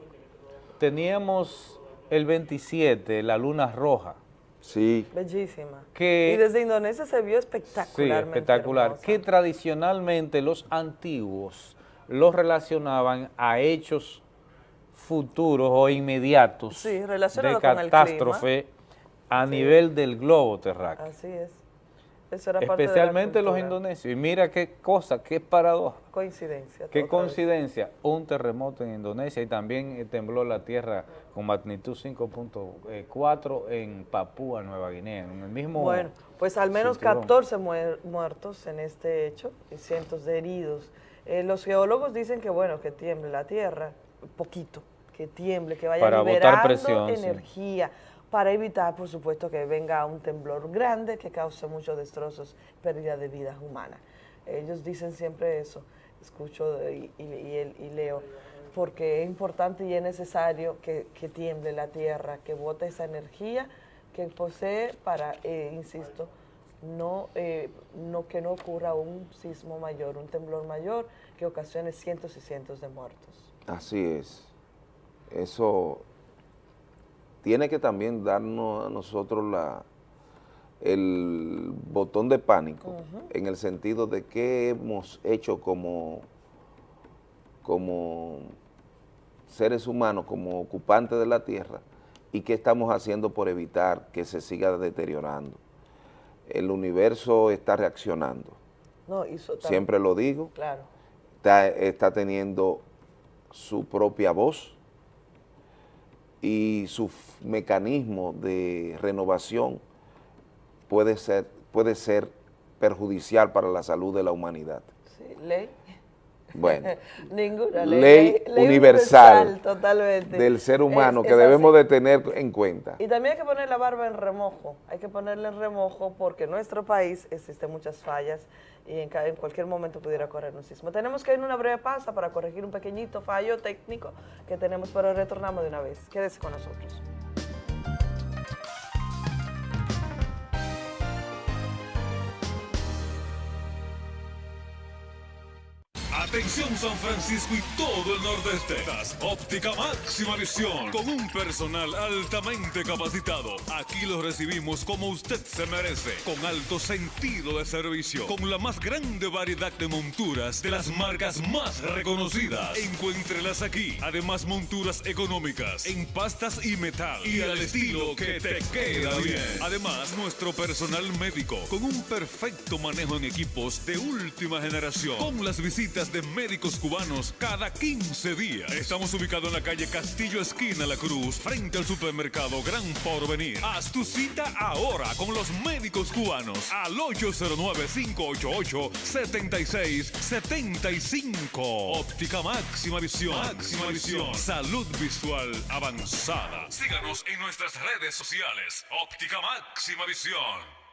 teníamos el 27, la luna roja, Sí. Bellísima. y desde Indonesia se vio espectacularmente Sí, espectacular. Que tradicionalmente los antiguos los relacionaban a hechos futuros o inmediatos de catástrofe a nivel del globo terráqueo. Así es. Especialmente los indonesios. Y mira qué cosa, qué paradoja. Coincidencia. Qué coincidencia. Un terremoto en Indonesia y también eh, tembló la tierra con magnitud 5.4 en Papúa, Nueva Guinea. En el mismo bueno, pues al menos 14 muertos en este hecho y cientos de heridos. Eh, los geólogos dicen que bueno, que tiemble la tierra, poquito, que tiemble, que vaya Para liberando energía para evitar, por supuesto, que venga un temblor grande que cause muchos destrozos, pérdida de vidas humanas. Ellos dicen siempre eso, escucho y, leo, porque es importante y es necesario que, tiemble la tierra, que bote esa energía que posee para, eh, insisto, no, eh, no que no ocurra un sismo mayor, un temblor mayor que ocasione cientos y cientos de muertos. Así es. Eso tiene que también darnos a nosotros la, el botón de pánico en el sentido de qué hemos hecho como, como seres humanos, como ocupantes de la tierra y qué estamos haciendo por evitar que se siga deteriorando. El universo está reaccionando. Siempre lo digo. está teniendo su propia voz, y su mecanismo de renovación puede ser, puede ser perjudicial para la salud de la humanidad. Sí, ley. Bueno, Ninguna ley, universal, totalmente. del ser humano que debemos de tener en cuenta. Y también hay que poner la barba en remojo, hay que ponerla en remojo porque en nuestro país existen muchas fallas y en, cualquier momento pudiera correr un sismo. Tenemos que ir una breve pausa para corregir un pequeñito fallo técnico que tenemos, pero retornamos de una vez. Quédese con nosotros. Atención San Francisco y todo el nordeste. Das óptica máxima visión con un personal altamente capacitado. Aquí los recibimos como usted se merece, con alto sentido de servicio, con la más grande variedad de monturas de las marcas más reconocidas. Encuéntrelas aquí. Además, monturas económicas en pastas y metal y al estilo que te queda bien. Además, nuestro personal médico con un perfecto manejo en equipos de última generación, con las visitas de médicos cubanos cada 15 días. Estamos ubicados en la calle Castillo Esquina La Cruz, frente al supermercado Gran Porvenir. Haz tu cita ahora con los médicos cubanos al 809-588-7675. Óptica máxima visión. Máxima visión. Salud visual avanzada. Síganos en nuestras redes sociales. Óptica máxima visión.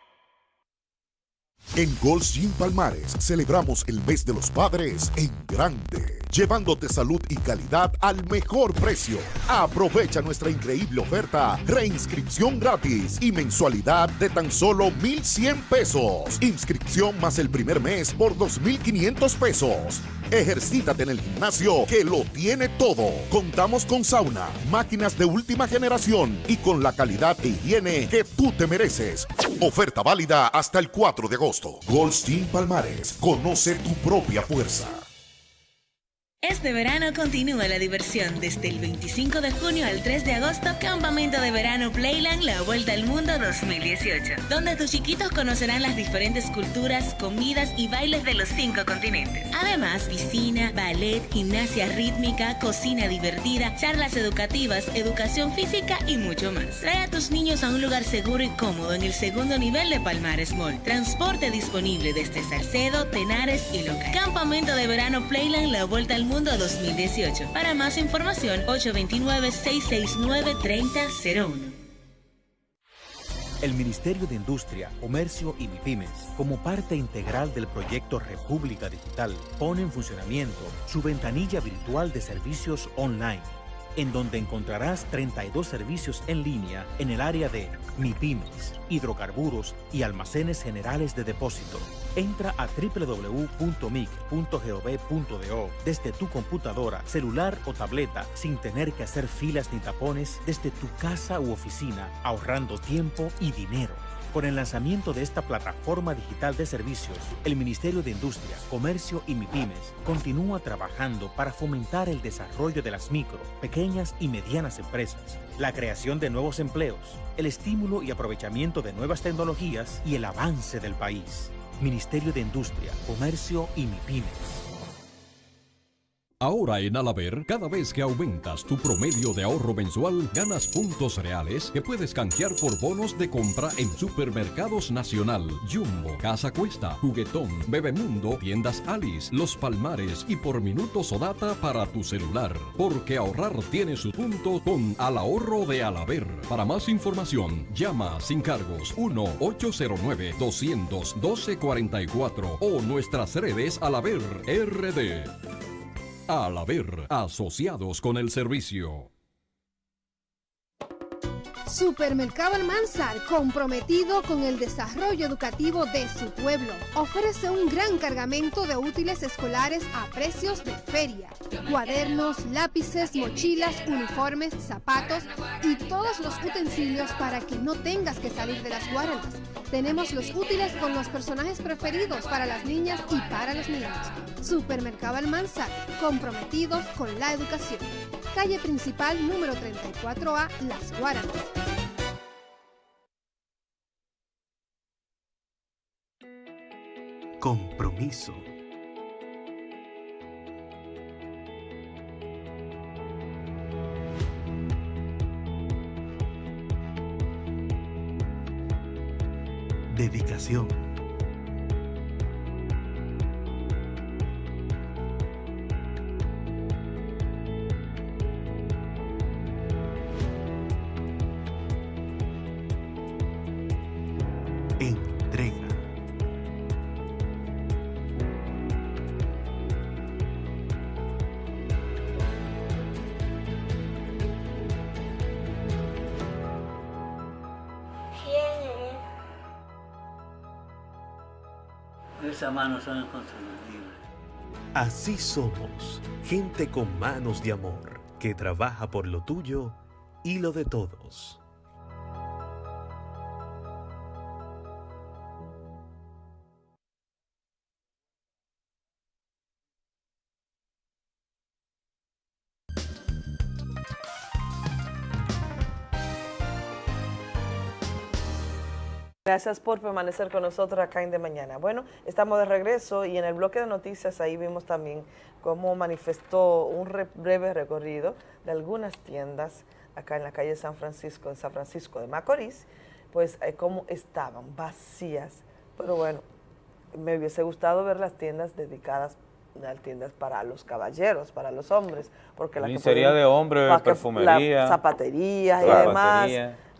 En Gold's Gym Palmares celebramos el mes de los padres en grande, llevándote salud y calidad al mejor precio. Aprovecha nuestra increíble oferta, reinscripción gratis y mensualidad de tan solo 1,100 pesos. Inscripción más el primer mes por 2,500 pesos. Ejercítate en el gimnasio que lo tiene todo. Contamos con sauna, máquinas de última generación y con la calidad e higiene que tú te mereces. Oferta válida hasta el 4 de agosto. Goldstein Palmares, conoce tu propia fuerza. Este verano continúa la diversión. Desde el 25 de junio al 3 de agosto, Campamento de Verano Playland La Vuelta al Mundo 2018, donde tus chiquitos conocerán las diferentes culturas, comidas y bailes de los cinco continentes. Además, piscina, ballet, gimnasia rítmica, cocina divertida, charlas educativas, educación física y mucho más. Trae a tus niños a un lugar seguro y cómodo en el segundo nivel de Palmares Mall. Transporte disponible desde Salcedo, Tenares y Local. Campamento de Verano Playland La Vuelta al Mundo Mundo 2018. Para más información, 829-669-3001. El Ministerio de Industria, Comercio y MIPIMES, como parte integral del proyecto República Digital, pone en funcionamiento su ventanilla virtual de servicios online en donde encontrarás 32 servicios en línea en el área de MIPIMES, hidrocarburos y almacenes generales de depósito. Entra a www.mic.gov.do desde tu computadora, celular o tableta sin tener que hacer filas ni tapones desde tu casa u oficina, ahorrando tiempo y dinero. Con el lanzamiento de esta plataforma digital de servicios, el Ministerio de Industria, Comercio y MIPIMES continúa trabajando para fomentar el desarrollo de las micro, pequeñas y medianas empresas, la creación de nuevos empleos, el estímulo y aprovechamiento de nuevas tecnologías y el avance del país. Ministerio de Industria, Comercio y MIPIMES. Ahora en Alaber, cada vez que aumentas tu promedio de ahorro mensual, ganas puntos reales que puedes canjear por bonos de compra en Supermercados Nacional, Jumbo, Casa Cuesta, Juguetón, Bebemundo, Tiendas Alice, Los Palmares y por minutos o data para tu celular. Porque ahorrar tiene su punto con Al Ahorro de Alaber. Para más información, llama sin cargos 1-809-212-44 o nuestras redes Alaber RD. Al haber asociados con el servicio. Supermercado Almanzar, comprometido con el desarrollo educativo de su pueblo, ofrece un gran cargamento de útiles escolares a precios de feria. Cuadernos, lápices, mochilas, uniformes, zapatos y todos los utensilios para que no tengas que salir de las guardas. Tenemos los útiles con los personajes preferidos para las niñas y para los niños. Supermercado Almanzar, comprometidos con la educación. Calle principal número 34A, Las Guaranas. Compromiso. Dedicación. Así somos, gente con manos de amor, que trabaja por lo tuyo y lo de todos. Gracias por permanecer con nosotros acá en De Mañana. Bueno, estamos de regreso y en el bloque de noticias ahí vimos también cómo manifestó un breve recorrido de algunas tiendas acá en la calle San Francisco, en San Francisco de Macorís, pues eh, cómo estaban vacías. Pero bueno, me hubiese gustado ver las tiendas dedicadas las tiendas para los caballeros, para los hombres, porque la sería de hombre, perfumería, zapatería y demás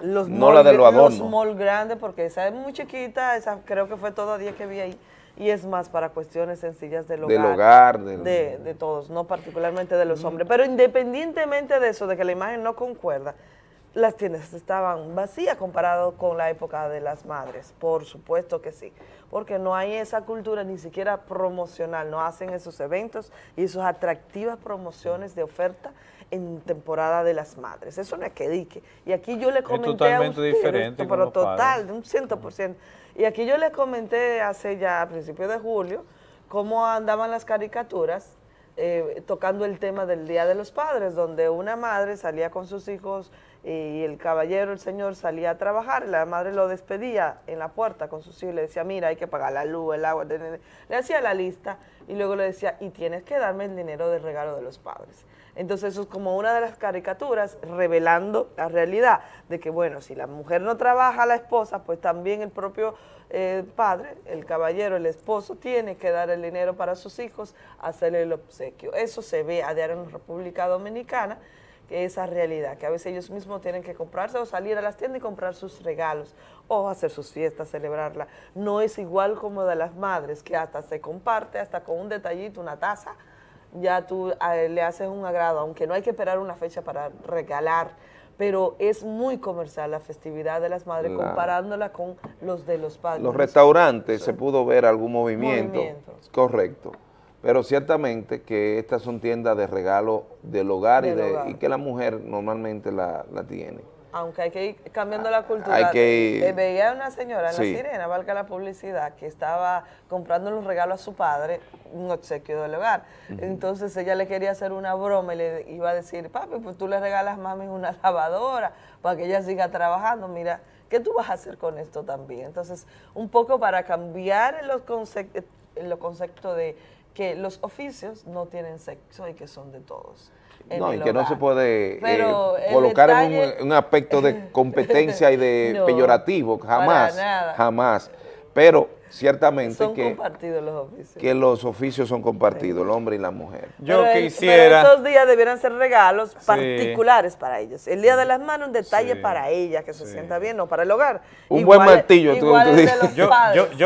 los no la de los. Los mall grandes, porque esa es muy chiquita, esa creo que fue todo día que vi ahí. Y es más para cuestiones sencillas del hogar. Del hogar. De, de todos, no particularmente de los hombres. Pero independientemente de eso, de que la imagen no concuerda, las tiendas estaban vacías comparado con la época de las madres, por supuesto que sí, porque no hay esa cultura ni siquiera promocional, no hacen esos eventos y esas atractivas promociones de oferta en temporada de las madres. Eso no es que dique. Y aquí yo le comenté a usted, diferente pero total, de un ciento por ciento. Y aquí yo le comenté hace ya a principios de julio cómo andaban las caricaturas eh, tocando el tema del Día de los Padres, donde una madre salía con sus hijos y el caballero, el señor, salía a trabajar, la madre lo despedía en la puerta con sus hijos le decía, mira, hay que pagar la luz, el agua, le hacía la lista y luego le decía, y tienes que darme el dinero de regalo de los padres. Entonces eso es como una de las caricaturas revelando la realidad de que, bueno, si la mujer no trabaja, la esposa, pues también el propio eh, padre, el caballero, el esposo, tiene que dar el dinero para sus hijos, hacerle el obsequio. Eso se ve a diario en República Dominicana, esa realidad, que a veces ellos mismos tienen que comprarse o salir a las tiendas y comprar sus regalos o hacer sus fiestas, celebrarla. No es igual como de las madres, que hasta se comparte, hasta con un detallito, una taza, ya tú le haces un agrado, aunque no hay que esperar una fecha para regalar, pero es muy comercial la festividad de las madres comparándola con los de los padres. Los restaurantes se pudo ver algún movimiento, correcto, pero ciertamente que estas son tiendas de regalo del hogar, y, de, y que la mujer normalmente la, la tiene aunque hay que ir cambiando la cultura. Hay que eh, Veía una señora en la sirena, valga la publicidad, que estaba comprando un regalo a su padre, un obsequio del hogar. Entonces ella le quería hacer una broma y le iba a decir, papi, pues tú le regalas a mami una lavadora para que ella siga trabajando. Mira, ¿qué tú vas a hacer con esto también? Entonces, un poco para cambiar los conceptos, en los conceptos de que los oficios no tienen sexo y que son de todos no, y que no se puede eh, colocar en un, aspecto de competencia y de peyorativo, jamás, jamás. Pero ciertamente son que, compartidos los oficios. que los oficios son compartidos, el hombre y la mujer. Yo quisiera... estos días debieran ser regalos particulares para ellos. El Día de las Manos, un detalle para ella, que se sienta bien, no para el hogar. Un buen martillo, tú, dices.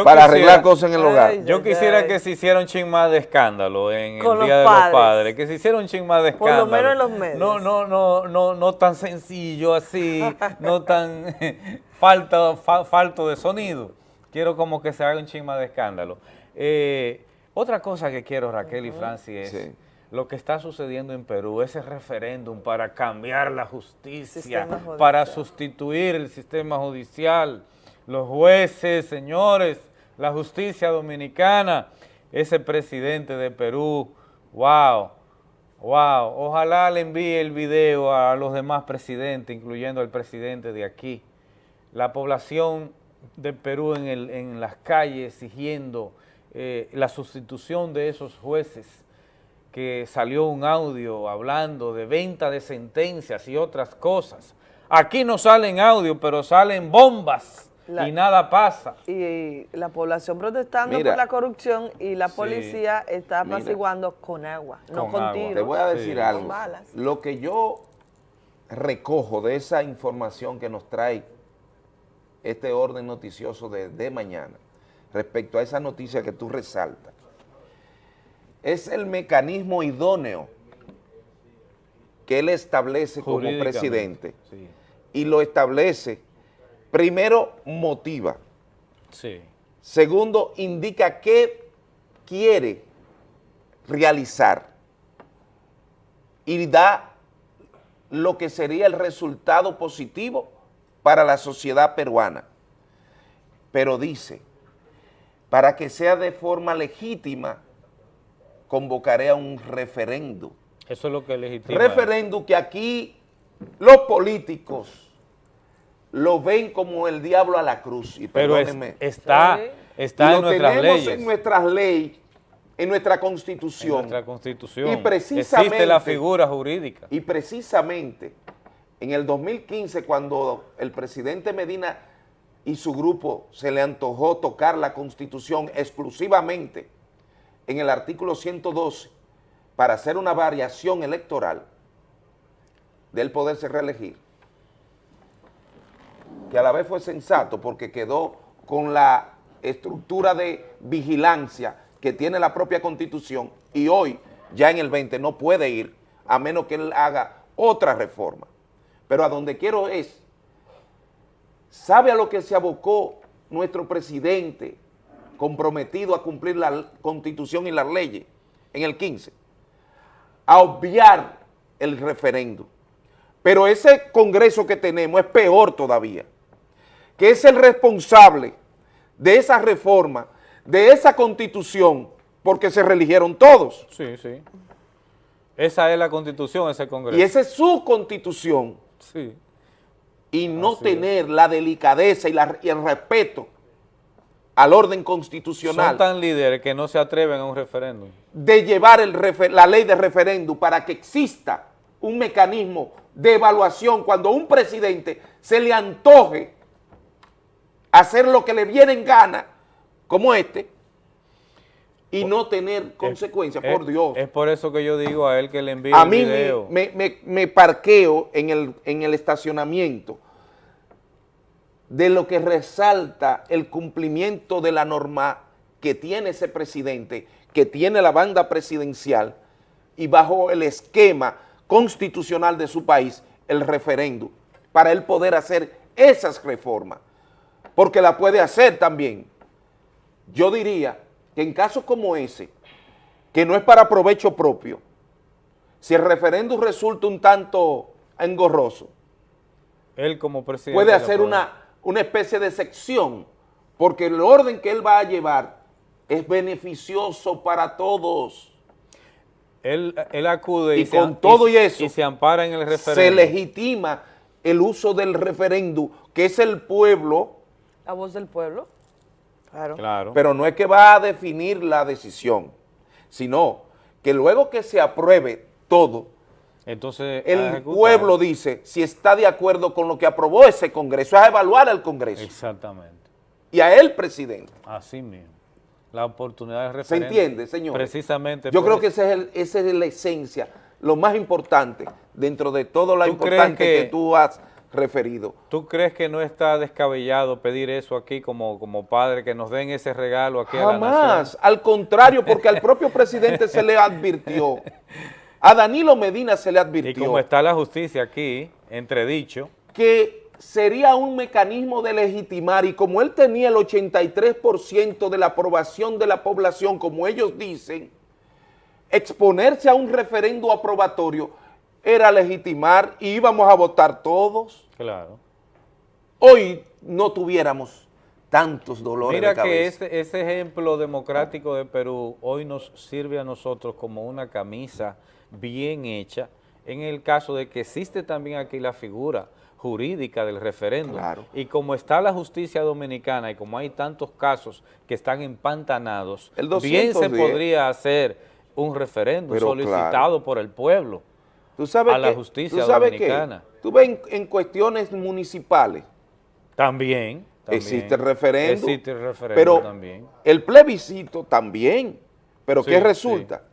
para arreglar cosas en el hogar. yo quisiera que se hiciera un ching más de escándalo en el Día de los Padres, que se hiciera un ching más de escándalo. Por lo menos en los medios. No, no, no, no, no tan sencillo así, no tan falta, falto de sonido quiero como que se haga un chisma de escándalo. Eh, otra cosa que quiero, Raquel y Francis, es lo que está sucediendo en Perú, ese referéndum para cambiar la justicia, para sustituir el sistema judicial, los jueces, señores, la justicia dominicana, ese presidente de Perú, wow, wow, ojalá le envíe el video a los demás presidentes, incluyendo al presidente de aquí. La población de Perú en, el, en las calles exigiendo eh, la sustitución de esos jueces, que salió un audio hablando de venta de sentencias y otras cosas. Aquí no salen audio, pero salen bombas y nada pasa. Y la población protestando por la corrupción y la policía está apaciguando con agua, no con Te voy a decir algo. Lo que yo recojo de esa información que nos trae este orden noticioso de, mañana respecto a esa noticia que tú resaltas. Es el mecanismo idóneo que él establece como presidente y lo establece, primero motiva, segundo indica qué quiere realizar y da lo que sería el resultado positivo para la sociedad peruana. Pero dice, para que sea de forma legítima, convocaré a un referendo. Eso es lo que legitima. Referendo que aquí los políticos lo ven como el diablo a la cruz. Y Pero está, está en nuestras leyes. en nuestras leyes, en nuestra constitución. En nuestra constitución. Y precisamente, Existe la figura jurídica. Y precisamente en el 2015 cuando el presidente Medina y su grupo se le antojó tocar la constitución exclusivamente en el artículo 112 para hacer una variación electoral del poderse reelegir, que a la vez fue sensato porque quedó con la estructura de vigilancia que tiene la propia Constitución y hoy, ya en el 20, no puede ir a menos que él haga otra reforma. Pero a donde quiero es, ¿sabe a lo que se abocó nuestro presidente comprometido a cumplir la Constitución y las leyes en el 15? A obviar el referéndum. Pero ese Congreso que tenemos es peor todavía, que es el responsable de esa reforma de esa constitución porque se religieron todos. Sí, sí. Esa es la constitución, ese congreso. Y esa es su constitución. Sí. Y no tener la delicadeza y, la, y, el respeto al orden constitucional. Son tan líderes que no se atreven a un referéndum. De llevar el la ley de referéndum para que exista un mecanismo de evaluación cuando un presidente se le antoje hacer lo que le viene en gana como este y no tener consecuencias, por Dios. Es por eso que yo digo a él que le envíe a mí Me, parqueo en el, en el estacionamiento de lo que resalta el cumplimiento de la norma que tiene ese presidente, que tiene la banda presidencial y bajo el esquema constitucional de su país, el referéndum, para él poder hacer esas reformas, porque la puede hacer también, yo diría que en casos como ese, que no es para provecho propio, si el referéndum resulta un tanto engorroso, él como presidente puede hacer una, una especie de sección, porque el orden que él va a llevar es beneficioso para todos. Él, acude y, con todo y, eso y se ampara en el referéndum. Se legitima el uso del referéndum, que es el pueblo. La voz del pueblo. Pero no es que va a definir la decisión, sino que luego que se apruebe todo, entonces el pueblo dice si está de acuerdo con lo que aprobó ese Congreso, es a evaluar al Congreso. Exactamente. Y a él, presidente. Así mismo. La oportunidad de referente. ¿Se entiende, señor? Precisamente. Yo creo que esa es, esa es la esencia, lo más importante dentro de todo lo importante que tú has referido. ¿Tú crees que no está descabellado pedir eso aquí como, como padre, que nos den ese regalo aquí Jamás, a la nación? al contrario, porque al propio presidente se le advirtió, a Danilo Medina se le advirtió. Y como está la justicia aquí, entredicho. Que sería un mecanismo de legitimar y como él tenía el 83% de la aprobación de la población, como ellos dicen, exponerse a un referendo aprobatorio era legitimar y íbamos a votar todos. Claro. Hoy no tuviéramos tantos dolores Mira de cabeza. que ese, ese ejemplo democrático de Perú hoy nos sirve a nosotros como una camisa bien hecha en el caso de que existe también aquí la figura jurídica del referéndum. Claro. Y como está la justicia dominicana y como hay tantos casos que están empantanados, bien se podría hacer un referéndum solicitado por el pueblo ¿Tú sabes a la justicia ¿tú sabes dominicana. Tú ves en, cuestiones municipales. También, Existe el referéndum. Existe el referéndum pero también. el plebiscito también. Pero ¿qué resulta?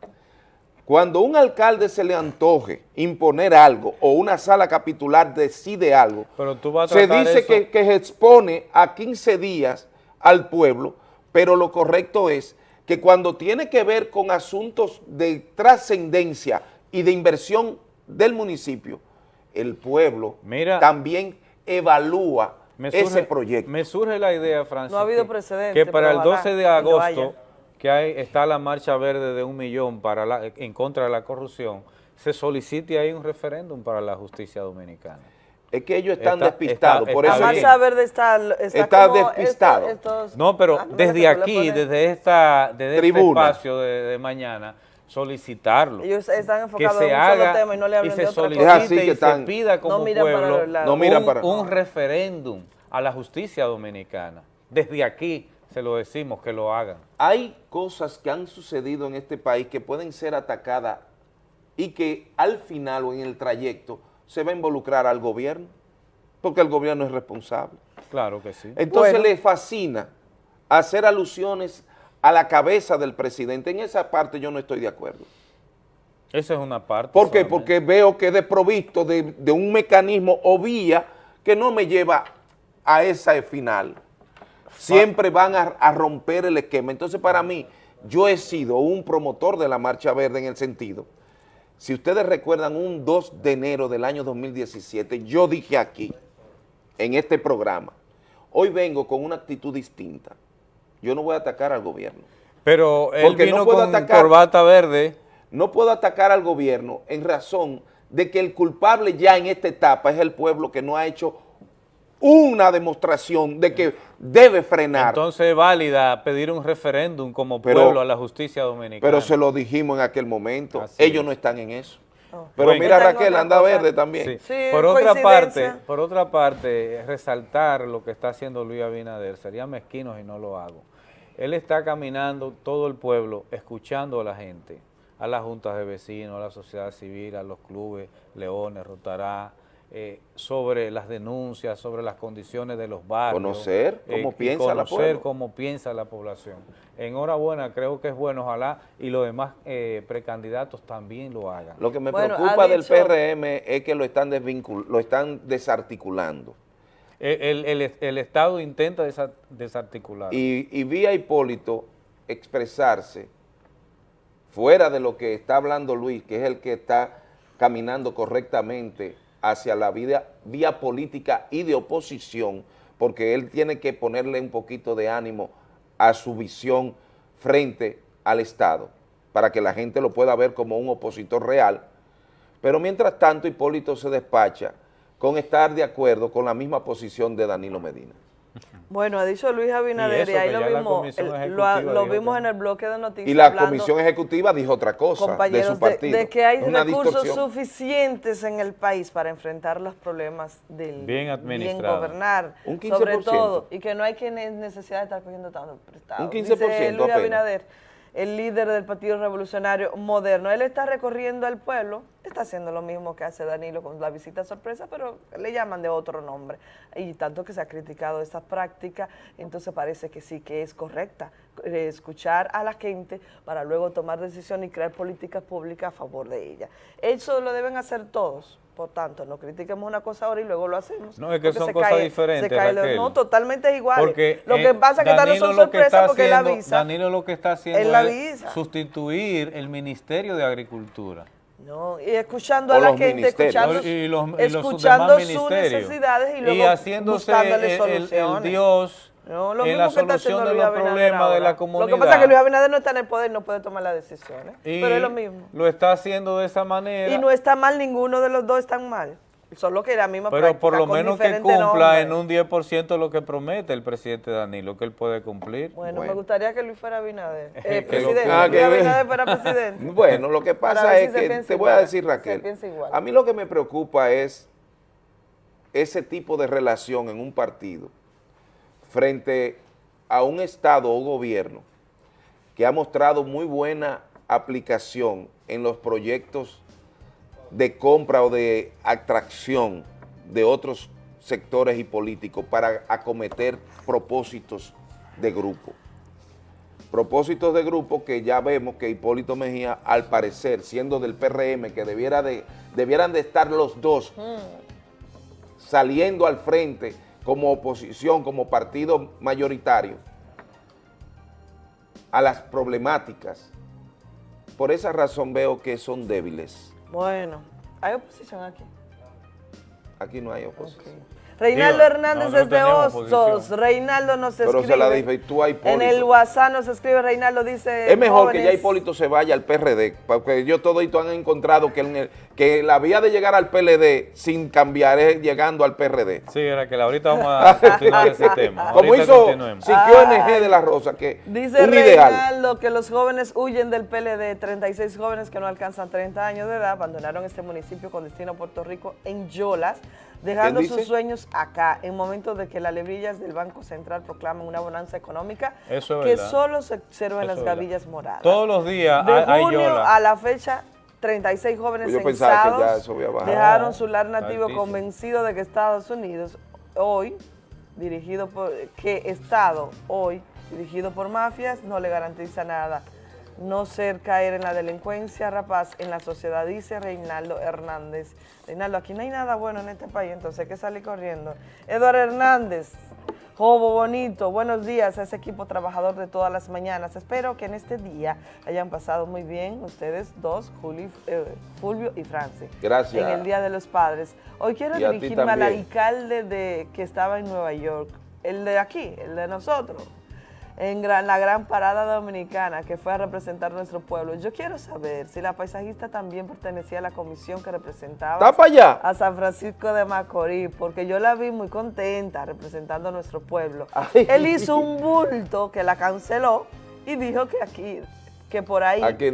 Cuando un alcalde se le antoje imponer algo o una sala capitular decide algo, se dice que, que se expone a 15 días al pueblo, pero lo correcto es que cuando tiene que ver con asuntos de trascendencia y de inversión del municipio, el pueblo también evalúa ese proyecto. Me surge la idea, Francis, no ha habido precedente, que para el 12 de agosto, que hay, está la marcha verde de un millón para en contra de la corrupción, se solicite ahí un referéndum para la justicia dominicana. Es que ellos están despistados, por eso... La marcha verde está, está, despistado. no, pero ah, desde aquí, desde, esta, desde este espacio de, mañana, solicitarlo. Ellos están enfocados en un solo tema y no le hablan de otra cosa. y se pida como pueblo un, un referéndum a la justicia dominicana. Desde aquí se lo decimos que lo hagan. Hay cosas que han sucedido en este país que pueden ser atacadas y que al final o en el trayecto se va a involucrar al gobierno, porque el gobierno es responsable. Claro que sí. Entonces le fascina hacer alusiones a la cabeza del presidente. En esa parte yo no estoy de acuerdo. Esa es una parte. ¿Por qué? Porque veo que es desprovisto de, de un mecanismo o vía que no me lleva a esa final. Siempre van a, a romper el esquema. Entonces para mí, yo he sido un promotor de la Marcha Verde en el sentido si ustedes recuerdan, un 2 de enero del año 2017, yo dije aquí, en este programa, hoy vengo con una actitud distinta. Yo no voy a atacar al gobierno. Pero él Porque vino no puedo con atacar, corbata verde. No puedo atacar al gobierno en razón de que el culpable ya en esta etapa es el pueblo que no ha hecho una demostración de que debe frenar. Entonces es válida pedir un referéndum como pueblo a la justicia dominicana. Pero se lo dijimos en aquel momento, ellos no están en eso. Oh. Pero mira Raquel, anda verde también. por otra parte, por otra parte, resaltar lo que está haciendo Luis Abinader, sería mezquino si no lo hago. Él está caminando todo el pueblo, escuchando a la gente, a las juntas de vecinos, a la sociedad civil, a los clubes, Leones, Rotará, eh, sobre las denuncias, sobre las condiciones de los barrios. Conocer cómo eh, piensa la población. cómo piensa la población. Enhorabuena, creo que es bueno, ojalá, y los demás eh, precandidatos también lo hagan. Lo que me preocupa del PRM es que lo están, lo están desarticulando. El, Estado intenta desarticular. Y, y vi a Hipólito expresarse fuera de lo que está hablando Luis, que es el que está caminando correctamente hacia la vida, vía política y de oposición, porque él tiene que ponerle un poquito de ánimo a su visión frente al Estado, para que la gente lo pueda ver como un opositor real, pero mientras tanto Hipólito se despacha con estar de acuerdo con la misma posición de Danilo Medina. Bueno, ha dicho Luis Abinader y, ahí lo vimos, lo, vimos en el bloque de noticias. Y la comisión ejecutiva dijo otra cosa de su partido. De, que hay recursos suficientes en el país para enfrentar los problemas del bien, bien gobernar, sobre todo, y que no hay que necesidad de estar cogiendo tanto prestado. Un 15% Dice Luis Abinader el líder del Partido Revolucionario Moderno. Él está recorriendo el pueblo, está haciendo lo mismo que hace Danilo con la visita sorpresa, pero le llaman de otro nombre. Y tanto que se ha criticado esa práctica, entonces parece que sí, que es correcta eh, escuchar a la gente para luego tomar decisiones y crear políticas públicas a favor de ella. Eso lo deben hacer todos. Por tanto, no critiquemos una cosa ahora y luego lo hacemos. No, es que son cosas diferentes, No, totalmente igual. Porque, lo que eh, pasa es que no son sorpresas porque él avisa. Danilo lo que está haciendo es sustituir el Ministerio de Agricultura. No, y escuchando a la gente, escuchando, y los, escuchando sus necesidades y luego haciéndose el, el Dios no, lo en la solución de los problemas de la comunidad. Lo que pasa es que Luis Abinader no está en el poder, no puede tomar las decisiones, pero es lo mismo. lo está haciendo de esa manera. Y no está mal, ninguno de los dos están mal. Solo que la misma Pero por lo menos que cumpla en un 10% lo que promete el presidente Danilo, que él puede cumplir. Bueno, me gustaría que Luis fuera Abinader. Eh, presidente, ah, Luis Abinader fuera presidente. Bueno, lo que pasa es que, te voy a decir Raquel, a mí lo que me preocupa es ese tipo de relación en un partido frente a un Estado o gobierno que ha mostrado muy buena aplicación en los proyectos de compra o de atracción de otros sectores y políticos para acometer propósitos de grupo. Propósitos de grupo que ya vemos que Hipólito Mejía, al parecer, siendo del PRM, que debiera de, debieran de estar los dos mm. saliendo al frente como oposición, como partido mayoritario, a las problemáticas. Por esa razón veo que son débiles. Bueno, ¿hay oposición aquí? Aquí no hay oposición. Reinaldo Hernández desde Hostos. Reinaldo nos escribe. Pero se la dije, tú a Hipólito. En el WhatsApp nos escribe Reinaldo, dice. Es mejor que ya Hipólito se vaya al PRD, porque yo todo esto han encontrado que, que la vía de llegar al PLD sin cambiar es llegando al PRD. Sí, era que ahorita vamos a continuar ese tema. Como hizo Siquio NG de la Rosa, que dice Reinaldo que los jóvenes huyen del PLD, 36 jóvenes que no alcanzan 30 años de edad abandonaron este municipio con destino a Puerto Rico en Yolas dejando sus sueños acá, en momentos de que las lebrillas del Banco Central proclaman una bonanza económica que solo se observa en las gavillas moradas. Todos los días de junio a la fecha 36 jóvenes pues censados dejaron su lar nativo convencido de que Estados Unidos hoy, dirigido por, que Estado hoy, dirigido por mafias, no le garantiza nada. No ser caer en la delincuencia rapaz en la sociedad, dice Reinaldo Hernández. Reinaldo, aquí no hay nada bueno en este país, entonces hay que salir corriendo. Eduardo Hernández, Jobo Bonito, buenos días a ese equipo trabajador de todas las mañanas. Espero que en este día hayan pasado muy bien ustedes dos, eh, Fulvio y Francis. Gracias. En el Día de los Padres. Hoy quiero dirigirme al alcalde de, que estaba en Nueva York, el de aquí, el de nosotros en la gran parada dominicana que fue a representar nuestro pueblo. Yo quiero saber si la paisajista también pertenecía a la comisión que representaba a San Francisco de Macorís, porque yo la vi muy contenta representando a nuestro pueblo. Él hizo un bulto que la canceló y dijo que aquí que por ahí, que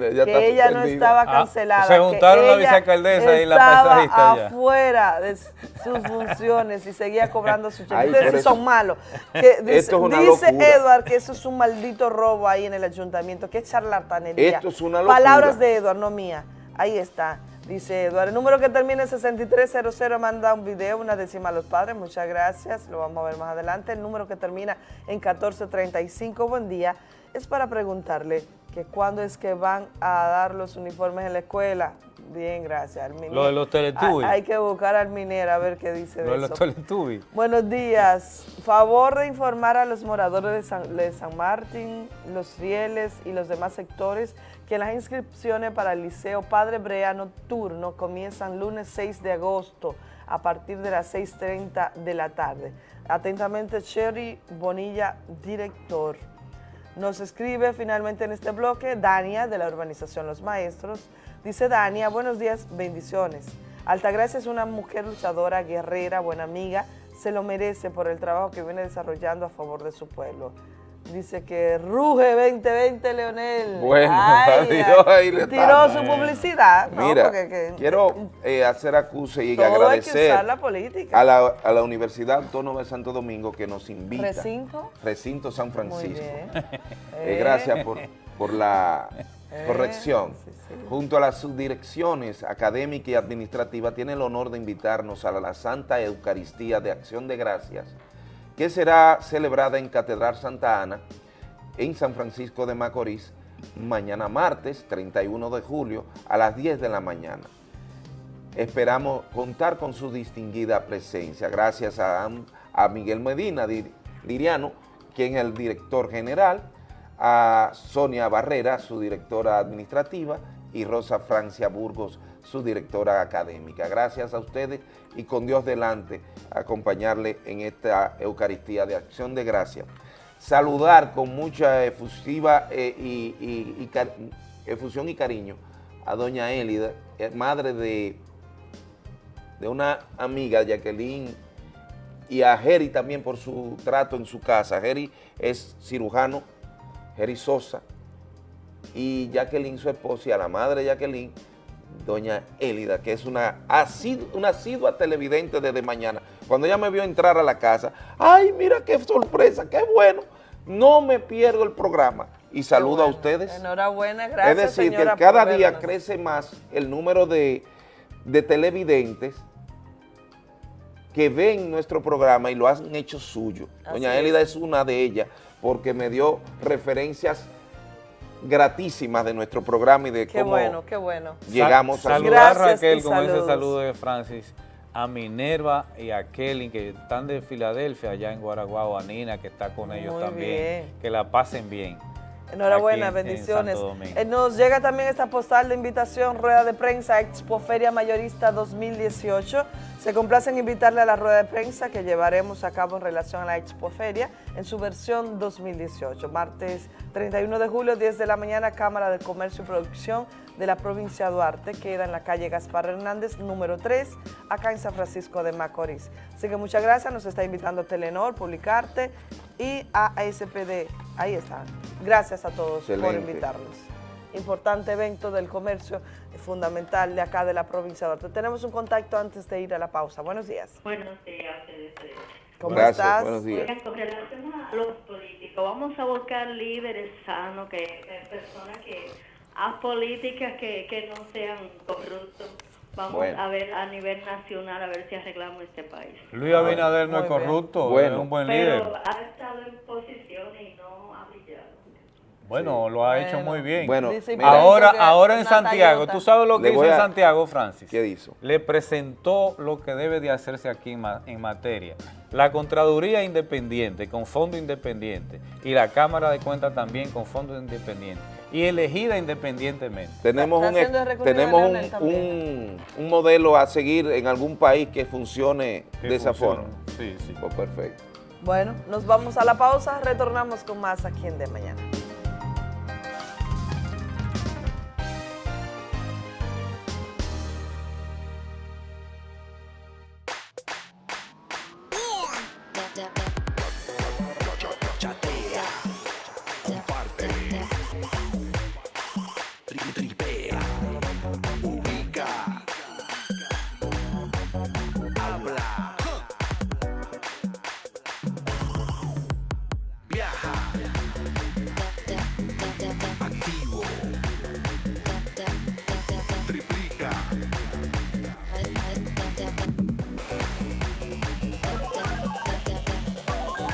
ella no estaba ah, cancelada. se juntaron la vicealcaldesa y la paisajista afuera de sus funciones y seguía cobrando su cheque. Ustedes son malos. dice, dice Edward que eso es un maldito robo ahí en el ayuntamiento, que es charlatanería. Esto es una locura. Palabras de Edward, no mía. Ahí está. Dice Eduardo, el número que termina en 6300 manda un video, una décima a los padres, muchas gracias, lo vamos a ver más adelante. El número que termina en 1435, buen día, es para preguntarle, que cuándo es que van a dar los uniformes en la escuela. Bien, gracias. Lo de los teletubbies. Hay, que buscar al minero a ver qué dice Lo de, los teletubbies. Buenos días. Favor de informar a los moradores de San, de San Martín, los rieles y los demás sectores que las inscripciones para el Liceo Padre Brea Nocturno comienzan lunes 6 de agosto a partir de las 6.30 de la tarde. Atentamente, Cherry Bonilla, director. Nos escribe finalmente en este bloque Dania de la urbanización Los Maestros. Dice Dania, buenos días, bendiciones. Altagracia es una mujer luchadora, guerrera, buena amiga, se lo merece por el trabajo que viene desarrollando a favor de su pueblo. Dice que ruge 2020, Leonel. Bueno, adiós, ahí le Tiró su publicidad. Mira, quiero eh, hacer acuse y agradecer A, la, Universidad Autónoma de Santo Domingo que nos invita. ¿Recinto? Recinto San Francisco. Eh, gracias por, por la eh, corrección. Junto a las subdirecciones académica y administrativa, tiene el honor de invitarnos a la Santa Eucaristía de Acción de Gracias que será celebrada en Catedral Santa Ana, en San Francisco de Macorís, mañana martes 31 de julio a las 10 de la mañana. Esperamos contar con su distinguida presencia, gracias a, Miguel Medina Liriano, quien es el director general, a Sonia Barrera, su directora administrativa, y Rosa Francia Burgos, su directora académica. Gracias a ustedes y con Dios delante acompañarle en esta Eucaristía de Acción de Gracia. Saludar con mucha efusiva eh, y, efusión y cariño a doña Elida, eh, madre de, de una amiga, Jacqueline, y a Jerry también por su trato en su casa. Jerry es cirujano, Jerry Sosa, y Jacqueline, su esposa, y a la madre de Jacqueline, doña Élida, que es una, una asidua televidente desde mañana. Cuando ella me vio entrar a la casa, ¡ay, mira qué sorpresa, qué bueno! No me pierdo el programa. Y saludo a ustedes. Enhorabuena, gracias, Es decir, que cada día crece más el número de, televidentes que ven nuestro programa y lo han hecho suyo. Doña Élida es una de ellas porque me dio referencias gratísimas de nuestro programa y de qué cómo bueno, qué bueno. llegamos a Saludar a Raquel con ese saludo de Francis, a Minerva y a Kelly que están de Filadelfia, allá en Guaraguao, a Nina que está con ellos también. Que la pasen bien. Enhorabuena, bendiciones. Eh, nos llega también esta postal de invitación, rueda de prensa, Expo Feria Mayorista 2018. Se complace en invitarle a la rueda de prensa que llevaremos a cabo en relación a la Expo Feria en su versión 2018. Martes 31 de julio, 10 de la mañana, Cámara de Comercio y Producción de la provincia de Duarte, queda en la calle Gaspar Hernández, número 3, acá en San Francisco de Macorís. Así que muchas gracias, nos está invitando Telenor, Publicarte y a ASPD. Ahí están. Gracias a todos por invitarnos. Importante evento del comercio fundamental de acá de la provincia de Duarte. Tenemos un contacto antes de ir a la pausa. Buenos días. Buenos días. ¿Cómo estás? Buenos días. con relación a los políticos, vamos a buscar líderes sanos, que, personas que, a políticas que, que no sean corruptos Vamos a ver a nivel nacional a ver si arreglamos este país. Luis Abinader no es corrupto, es un buen líder. Pero ha estado en posiciones y no ha brillado. Bueno, lo ha hecho muy bien. Bueno, ahora, ahora en Santiago, ¿tú sabes lo que hizo en Santiago, Francis? ¿Qué hizo? Le presentó lo que debe de hacerse aquí en materia. La Contraduría Independiente, con fondo independiente, y la Cámara de Cuentas también con fondo independiente y elegida independientemente. Tenemos, un, tenemos un, un, modelo a seguir en algún país que funcione de esa forma. Sí, sí. Pues perfecto. Bueno, nos vamos a la pausa, retornamos con más aquí en De Mañana.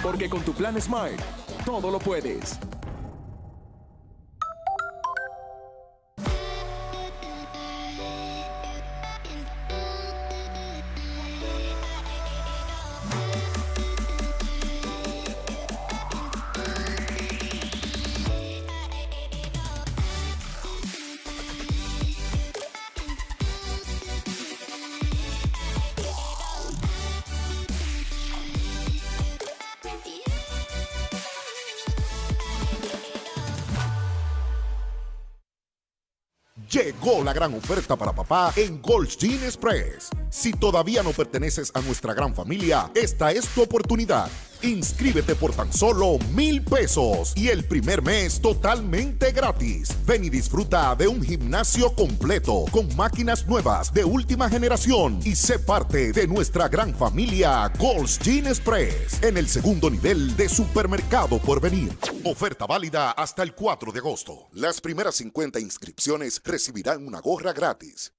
Porque con tu plan Smile, todo lo puedes. La gran oferta para papá en Gold's Gin Express. Si todavía no perteneces a nuestra gran familia, esta es tu oportunidad. Inscríbete por tan solo mil pesos y el primer mes totalmente gratis. Ven y disfruta de un gimnasio completo con máquinas nuevas de última generación y sé parte de nuestra gran familia Gold's Gin Express en el segundo nivel de supermercado por venir. Oferta válida hasta el 4 de agosto. Las primeras 50 inscripciones recibirán una gorra gratis.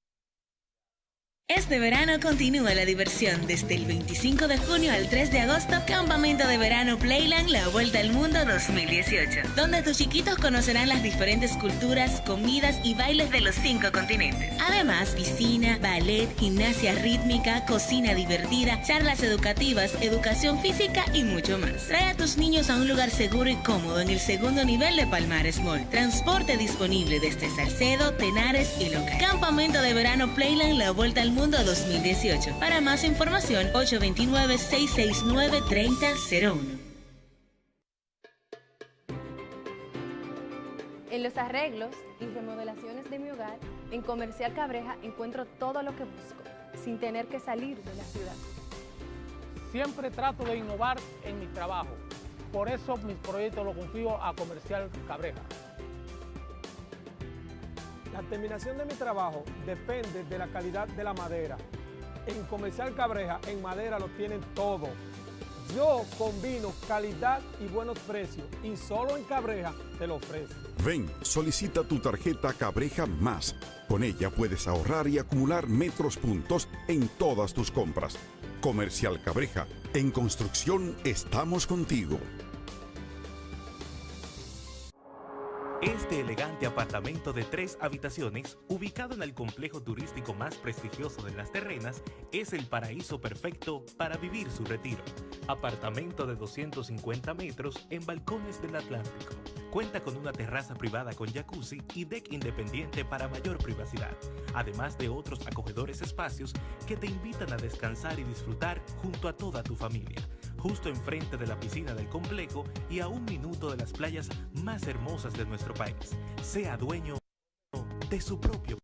Este verano continúa la diversión desde el 25 de junio al 3 de agosto, Campamento de Verano Playland La Vuelta al Mundo 2018, donde tus chiquitos conocerán las diferentes culturas, comidas y bailes de los cinco continentes. Además, piscina, ballet, gimnasia rítmica, cocina divertida, charlas educativas, educación física y mucho más. Trae a tus niños a un lugar seguro y cómodo en el segundo nivel de Palmares Mall. Transporte disponible desde Salcedo, Tenares y Loca. Campamento de Verano Playland La Vuelta al Mundo Mundo 2018. Para más información, 829-669-3001. En los arreglos y remodelaciones de mi hogar, en Comercial Cabreja encuentro todo lo que busco, sin tener que salir de la ciudad. Siempre trato de innovar en mi trabajo. Por eso mis proyectos los confío a Comercial Cabreja. La terminación de mi trabajo depende de la calidad de la madera. En Comercial Cabreja, en madera lo tienen todo. Yo combino calidad y buenos precios y solo en Cabreja te lo ofrezco. Ven, solicita tu tarjeta Cabreja Más. Con ella puedes ahorrar y acumular metros puntos en todas tus compras. Comercial Cabreja, en construcción estamos contigo. Este elegante apartamento de tres habitaciones, ubicado en el complejo turístico más prestigioso de Las Terrenas, es el paraíso perfecto para vivir su retiro. Apartamento de 250 metros en balcones del Atlántico Cuenta con una terraza privada con jacuzzi y deck independiente para mayor privacidad, además de otros acogedores espacios que te invitan a descansar y disfrutar junto a toda tu familia, justo enfrente de la piscina del complejo y a un minuto de las playas más hermosas de nuestro país. Sea dueño de su propio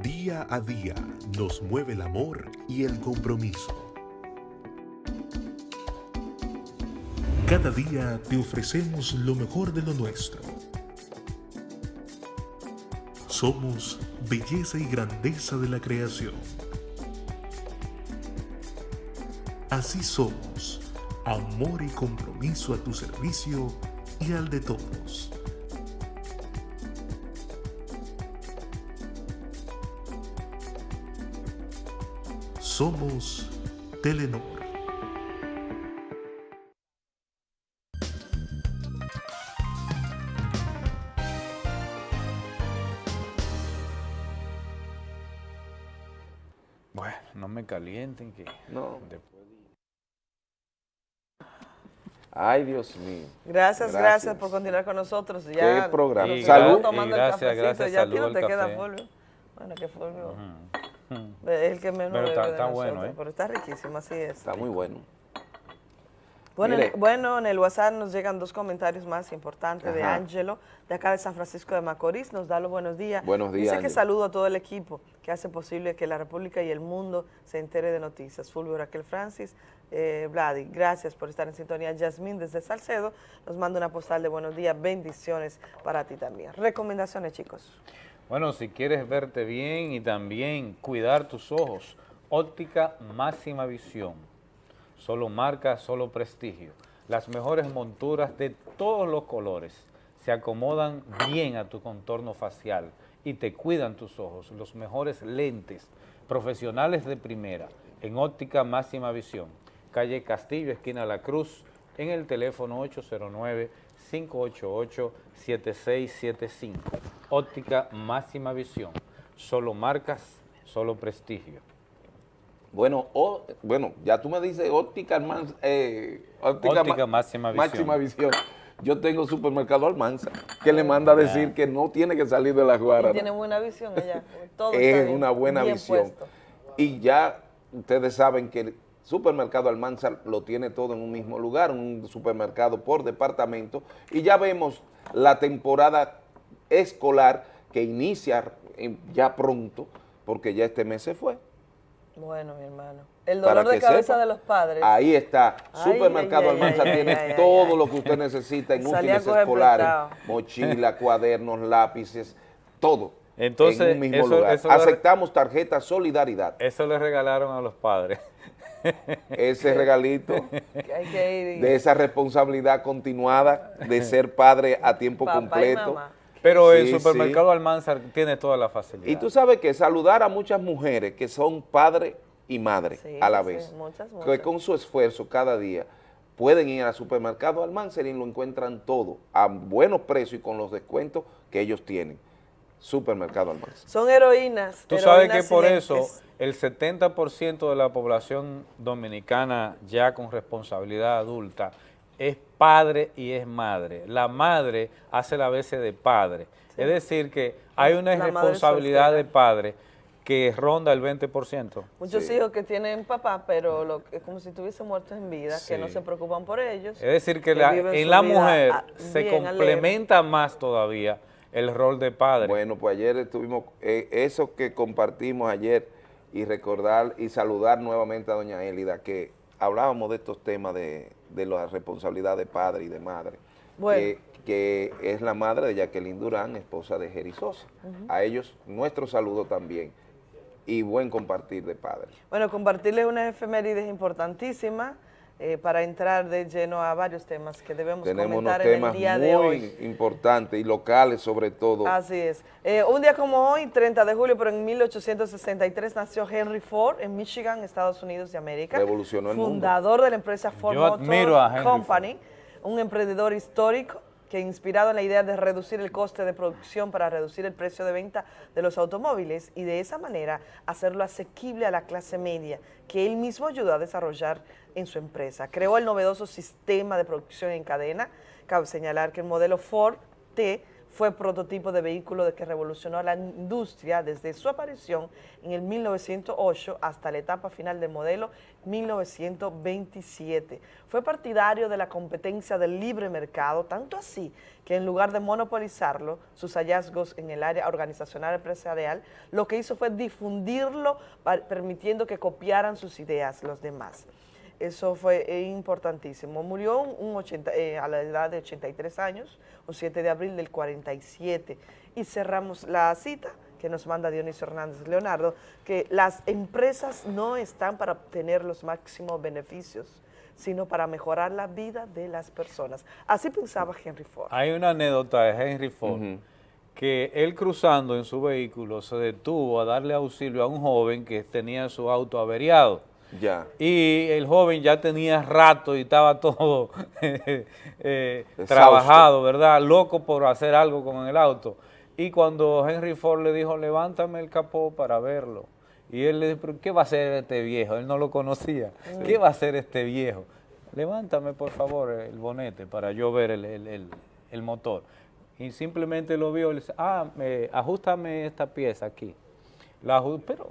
Día a día nos mueve el amor y el compromiso. Cada día te ofrecemos lo mejor de lo nuestro. Somos belleza y grandeza de la creación. Así somos, amor y compromiso a tu servicio y al de todos. Somos Telenor. Calienten que no. Ay, Dios mío. Gracias, gracias, por continuar con nosotros. Ya, ¿Qué programa? salud. Tomando gracias, el gracias, ya salud te queda Fulvio. Bueno, que Fulvio. Es el que menos Pero está, está bueno, ¿eh? Pero está riquísimo, así es. Está muy bueno. Bueno, bueno, en el WhatsApp nos llegan dos comentarios más importantes de Ángelo, de acá de San Francisco de Macorís. Nos da los buenos días. Buenos días. Dice que saludo a todo el equipo que hace posible que la República y el mundo se entere de noticias. Fulvio Raquel Francis, eh, Vladi, gracias por estar en sintonía. Yasmín desde Salcedo nos manda una postal de buenos días. Bendiciones para ti también. Recomendaciones, chicos. Bueno, si quieres verte bien y también cuidar tus ojos, óptica máxima visión. Solo marca, solo prestigio. Las mejores monturas de todos los colores se acomodan bien a tu contorno facial y te cuidan tus ojos. Los mejores lentes profesionales de primera en óptica máxima visión. Calle Castillo, esquina La Cruz, en el teléfono 809 588-7675. Óptica máxima visión. Solo marcas, solo prestigio. Bueno, bueno, ya tú me dices óptica, eh, óptica, máxima, visión. Yo tengo supermercado Almanza, que le manda a decir que no tiene que salir de la guarda. Tiene buena visión allá. es una buena visión. Y ya ustedes saben que Supermercado Almanzar lo tiene todo en un mismo lugar, un supermercado por departamento, y ya vemos la temporada escolar que inicia ya pronto, porque ya este mes se fue. Bueno, mi hermano. El dolor de cabeza de los padres. Ahí está. Supermercado Almanzar tiene todo lo que usted necesita en útiles escolares. Mochila, cuadernos, lápices, todo. Entonces, en un mismo lugar. Aceptamos tarjeta Solidaridad. Eso le regalaron a los padres ese regalito de esa responsabilidad continuada de ser padre a tiempo completo. Pero el supermercado Almanzar tiene toda la facilidad. Y tú sabes que saludar a muchas mujeres que son padre y madre a la vez, que con su esfuerzo cada día pueden ir al supermercado Almanzar y lo encuentran todo a buenos precios y con los descuentos que ellos tienen. Supermercado Almanzar. Son heroínas. Tú sabes que por eso el 70% de la población dominicana ya con responsabilidad adulta es padre y es madre. La madre hace la veces de padre. Es decir que hay una responsabilidad de padre que ronda el 20%. Muchos hijos que tienen papá, pero lo, es como si estuviesen muertos en vida, que no se preocupan por ellos. Es decir, que, en la mujer se complementa más todavía el rol de padre. Bueno, pues ayer estuvimos, eh, eso que compartimos ayer y recordar y saludar nuevamente a doña Elida, que hablábamos de estos temas de, de la responsabilidad de padre y de madre, que es la madre de Jacqueline Durán, esposa de Jerry Sosa. A ellos nuestro saludo también y buen compartir de padre. Bueno, compartirles unas efemérides importantísimas, eh, para entrar de lleno a varios temas que debemos comentar en el día de hoy. Tenemos muy importantes y locales sobre todo. Así es. Eh, un día como hoy, 30 de julio, pero en 1863 nació Henry Ford en Michigan, Estados Unidos de América. Revolucionó el Fundador de la empresa Ford Motor Company, un emprendedor histórico que inspirado en la idea de reducir el coste de producción para reducir el precio de venta de los automóviles y de esa manera hacerlo asequible a la clase media, que él mismo ayudó a desarrollar en su empresa. Creó el novedoso sistema de producción en cadena. Cabe señalar que el modelo Ford T fue prototipo de vehículo que revolucionó la industria desde su aparición en el 1908 hasta la etapa final del modelo 1927. Fue partidario de la competencia del libre mercado, tanto así que en lugar de monopolizarlo, sus hallazgos en el área organizacional empresarial, lo que hizo fue difundirlo, permitiendo que copiaran sus ideas los demás. Eso fue importantísimo. Murió un 80, eh, a la edad de 83 años, un 7 de abril del 47. Y cerramos la cita que nos manda Dionisio Hernández Leonardo, que las empresas no están para obtener los máximos beneficios, sino para mejorar la vida de las personas. Así pensaba Henry Ford. Hay una anécdota de Henry Ford, que él cruzando en su vehículo se detuvo a darle auxilio a un joven que tenía su auto averiado y el joven ya tenía rato y estaba todo eh, trabajado, ¿verdad? Loco por hacer algo con el auto. Y cuando Henry Ford le dijo, levántame el capó para verlo. Y él le dijo, ¿qué va a hacer este viejo? Él no lo conocía. ¿Qué va a hacer este viejo? Levántame, por favor, el bonete para yo ver el, motor. Y simplemente lo vio y le dice, ah, me, ajustame esta pieza aquí. La, pero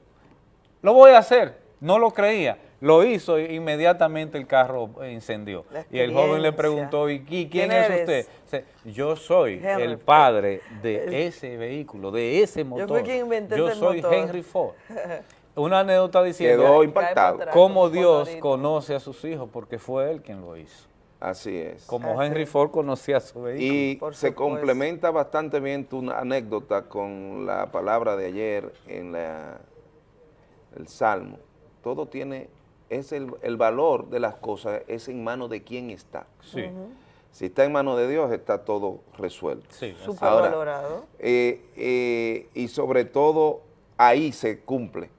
lo voy a hacer. No lo creía, lo hizo e inmediatamente el carro incendió. Y el joven le preguntó, ¿y quién, es usted? yo soy el padre de ese vehículo, de ese motor. Yo, soy Henry Ford. Una anécdota diciendo Quedó impactado. cómo Dios conoce a sus hijos, porque fue él quien lo hizo. Así es. Como Henry Ford conocía a su vehículo. Y se complementa bastante bien tu anécdota con la palabra de ayer en la, el Salmo todo tiene, es el, valor de las cosas, es en manos de quién está. Sí. Si está en manos de Dios, está todo resuelto. Sí, Súper valorado. Eh, eh, y sobre todo, ahí se cumple,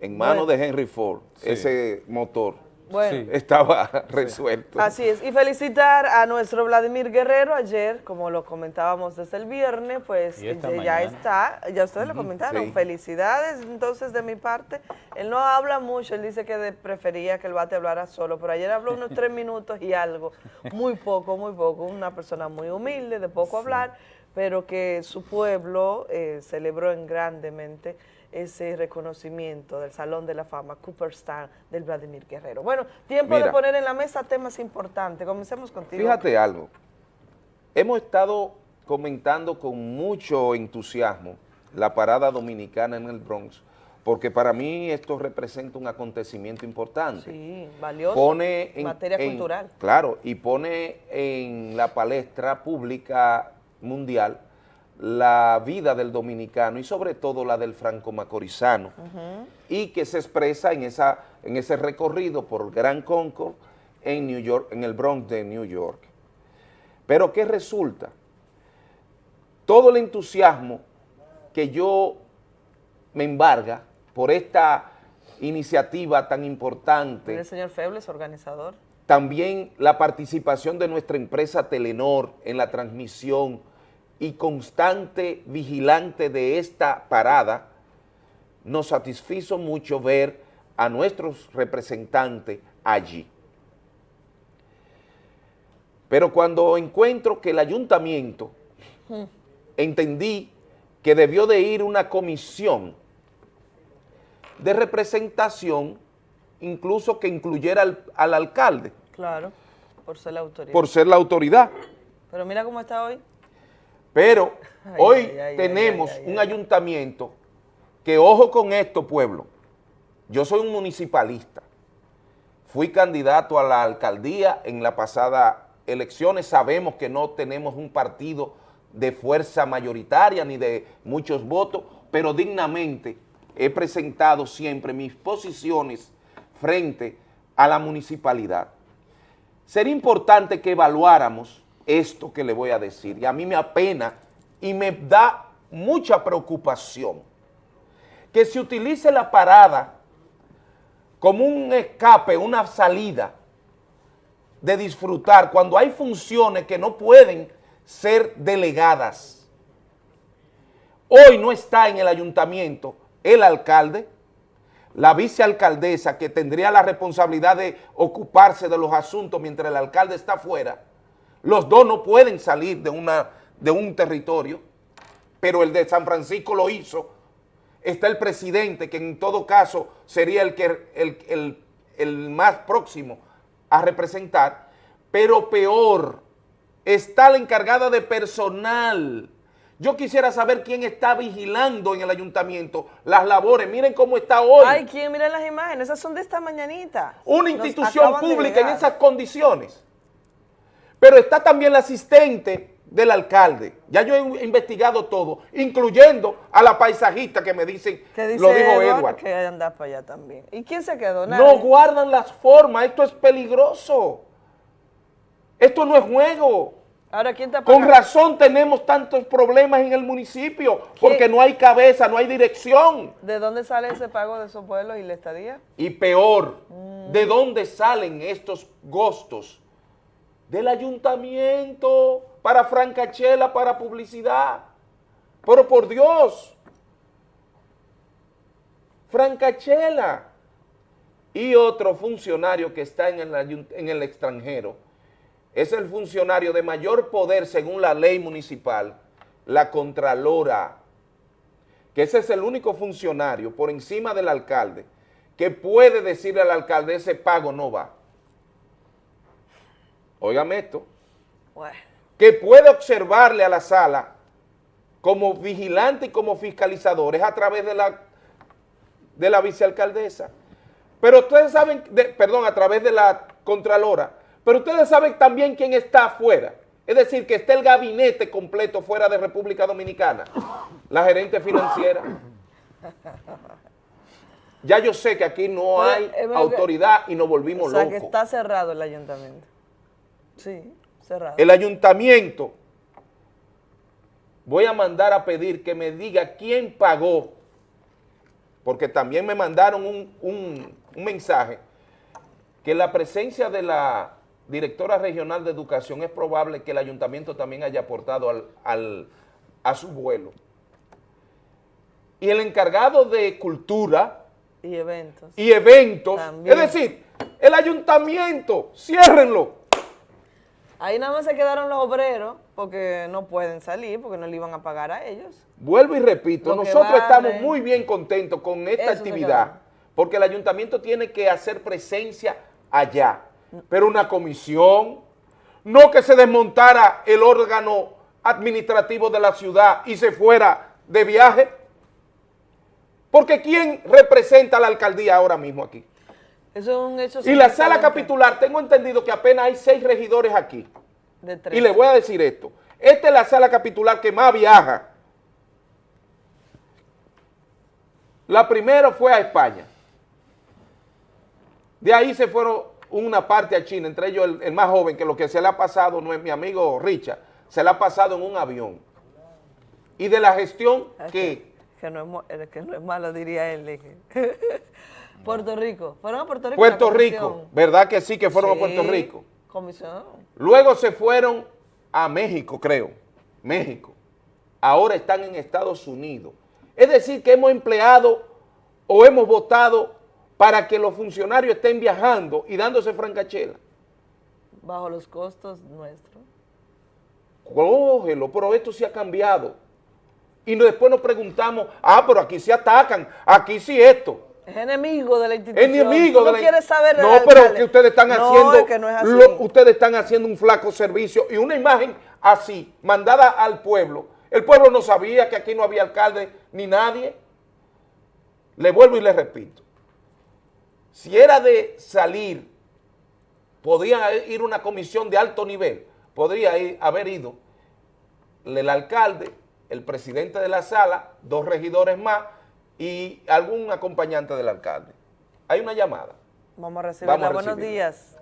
en manos de Henry Ford, ese motor bueno. estaba resuelto. Así es, y felicitar a nuestro Vladimir Guerrero. Ayer, como lo comentábamos desde el viernes, pues ya está, ya ustedes lo comentaron, felicidades entonces de mi parte. Él no habla mucho, él dice que prefería que el bate hablara solo, pero ayer habló unos tres minutos y algo, muy poco, muy poco, una persona muy humilde, de poco hablar, pero que su pueblo eh, celebró en grandemente ese reconocimiento del Salón de la Fama Cooperstown del Vladimir Guerrero. Bueno, tiempo de poner en la mesa temas importantes. Comencemos contigo. Fíjate algo. Hemos estado comentando con mucho entusiasmo la parada dominicana en el Bronx, porque para mí esto representa un acontecimiento importante. Sí, valioso, pone en materia cultural. Claro, y pone en la palestra pública mundial la vida del dominicano y sobre todo la del franco-macorizano y que se expresa en, esa, en ese recorrido por Gran Concord en New York, en el Bronx de New York. Pero ¿qué resulta? Todo el entusiasmo que yo me embarga por esta iniciativa tan importante. ¿El señor Febles, organizador? También la participación de nuestra empresa Telenor en la transmisión y constante vigilante de esta parada, nos satisfizo mucho ver a nuestros representantes allí. Pero cuando encuentro que el ayuntamiento, hmm. entendí que debió de ir una comisión de representación, incluso que incluyera al, al alcalde. Claro, por ser la autoridad. Por ser la autoridad. Pero mira cómo está hoy. Pero hoy tenemos un ayuntamiento que, ojo con esto, pueblo, yo soy un municipalista, fui candidato a la alcaldía en la pasada elecciones, sabemos que no tenemos un partido de fuerza mayoritaria ni de muchos votos, pero dignamente he presentado siempre mis posiciones frente a la municipalidad. Sería importante que evaluáramos esto que le voy a decir. Y a mí me apena y me da mucha preocupación que se utilice la parada como un escape, una salida de disfrutar cuando hay funciones que no pueden ser delegadas. Hoy no está en el ayuntamiento el alcalde, la vicealcaldesa que tendría la responsabilidad de ocuparse de los asuntos mientras el alcalde está fuera, los dos no pueden salir de, una, de un territorio, pero el de San Francisco lo hizo. Está el presidente, que en todo caso sería el, que, el, el más próximo a representar, pero peor, está la encargada de personal, yo quisiera saber quién está vigilando en el ayuntamiento las labores. Miren cómo está hoy. Ay, ¿quién? Miren las imágenes. Esas son de esta mañanita. Una institución pública en esas condiciones. Pero está también la asistente del alcalde. Ya yo he investigado todo, incluyendo a la paisajista que me dicen, lo dijo Edward. Que anda para allá también. ¿Y quién se quedó? No guardan las formas. Esto es peligroso. Esto no es juego. Ahora, ¿quién te Con razón tenemos tantos problemas en el municipio, porque no hay cabeza, no hay dirección. ¿De dónde sale ese pago de esos pueblos y la estadía? Y peor, mm. ¿de dónde salen estos gastos? Del ayuntamiento, para francachela, para publicidad. Pero por Dios, francachela. Y otro funcionario que está en el, extranjero, es el funcionario de mayor poder según la ley municipal, la Contralora, que ese es el único funcionario por encima del alcalde que puede decirle al alcalde ese pago no va. Óigame esto. Que puede observarle a la sala como vigilante y como fiscalizador, es a través de la, de la vicealcaldesa. Pero ustedes saben, perdón, a través de la Contralora, pero ustedes saben también quién está afuera. Es decir, que está el gabinete completo fuera de República Dominicana. La gerente financiera. Ya yo sé que aquí no hay autoridad y nos volvimos locos. O sea, que está cerrado el ayuntamiento. Sí, cerrado. El ayuntamiento, voy a mandar a pedir que me diga quién pagó, porque también me mandaron un, un mensaje, que la presencia de la directora regional de educación, es probable que el ayuntamiento también haya aportado al, a su vuelo. Y el encargado de cultura... Y eventos. Y eventos. Es decir, el ayuntamiento, ciérrenlo. Ahí nada más se quedaron los obreros porque no pueden salir, porque no le iban a pagar a ellos. Vuelvo y repito, nosotros estamos muy bien contentos con esta actividad, porque el ayuntamiento tiene que hacer presencia allá pero una comisión, no que se desmontara el órgano administrativo de la ciudad y se fuera de viaje. Porque ¿quién representa a la alcaldía ahora mismo aquí? Eso es un hecho... Y la sala capitular, tengo entendido que apenas hay seis regidores aquí. y le voy a decir esto. Esta es la sala capitular que más viaja. La primera fue a España. De ahí se fueron una parte a China, entre ellos el, más joven, que lo que se le ha pasado, no es mi amigo Richard, se le ha pasado en un avión. Y de la gestión que... Que, no, es, que no es malo, diría él. Puerto Rico. ¿Fueron a Puerto Rico? Puerto Rico, ¿verdad que sí que fueron a Puerto Rico? Comisión. Luego se fueron a México, creo. México. Ahora están en Estados Unidos. Es decir, que hemos empleado o hemos votado para que los funcionarios estén viajando y dándose francachela. Bajo los costos nuestros. Cógelo, pero esto sí ha cambiado. Y después nos preguntamos, ah, pero aquí se atacan, aquí sí esto. Es enemigo de la institución. Enemigo de no quiere saber No, pero que ustedes están haciendo, ustedes están haciendo un flaco servicio y una imagen así, mandada al pueblo. El pueblo no sabía que aquí no había alcalde ni nadie. Le vuelvo y le repito. Si era de salir, podía ir una comisión de alto nivel, podría haber ido el alcalde, el presidente de la sala, dos regidores más y algún acompañante del alcalde. Hay una llamada. Vamos a recibirla. Buenos días.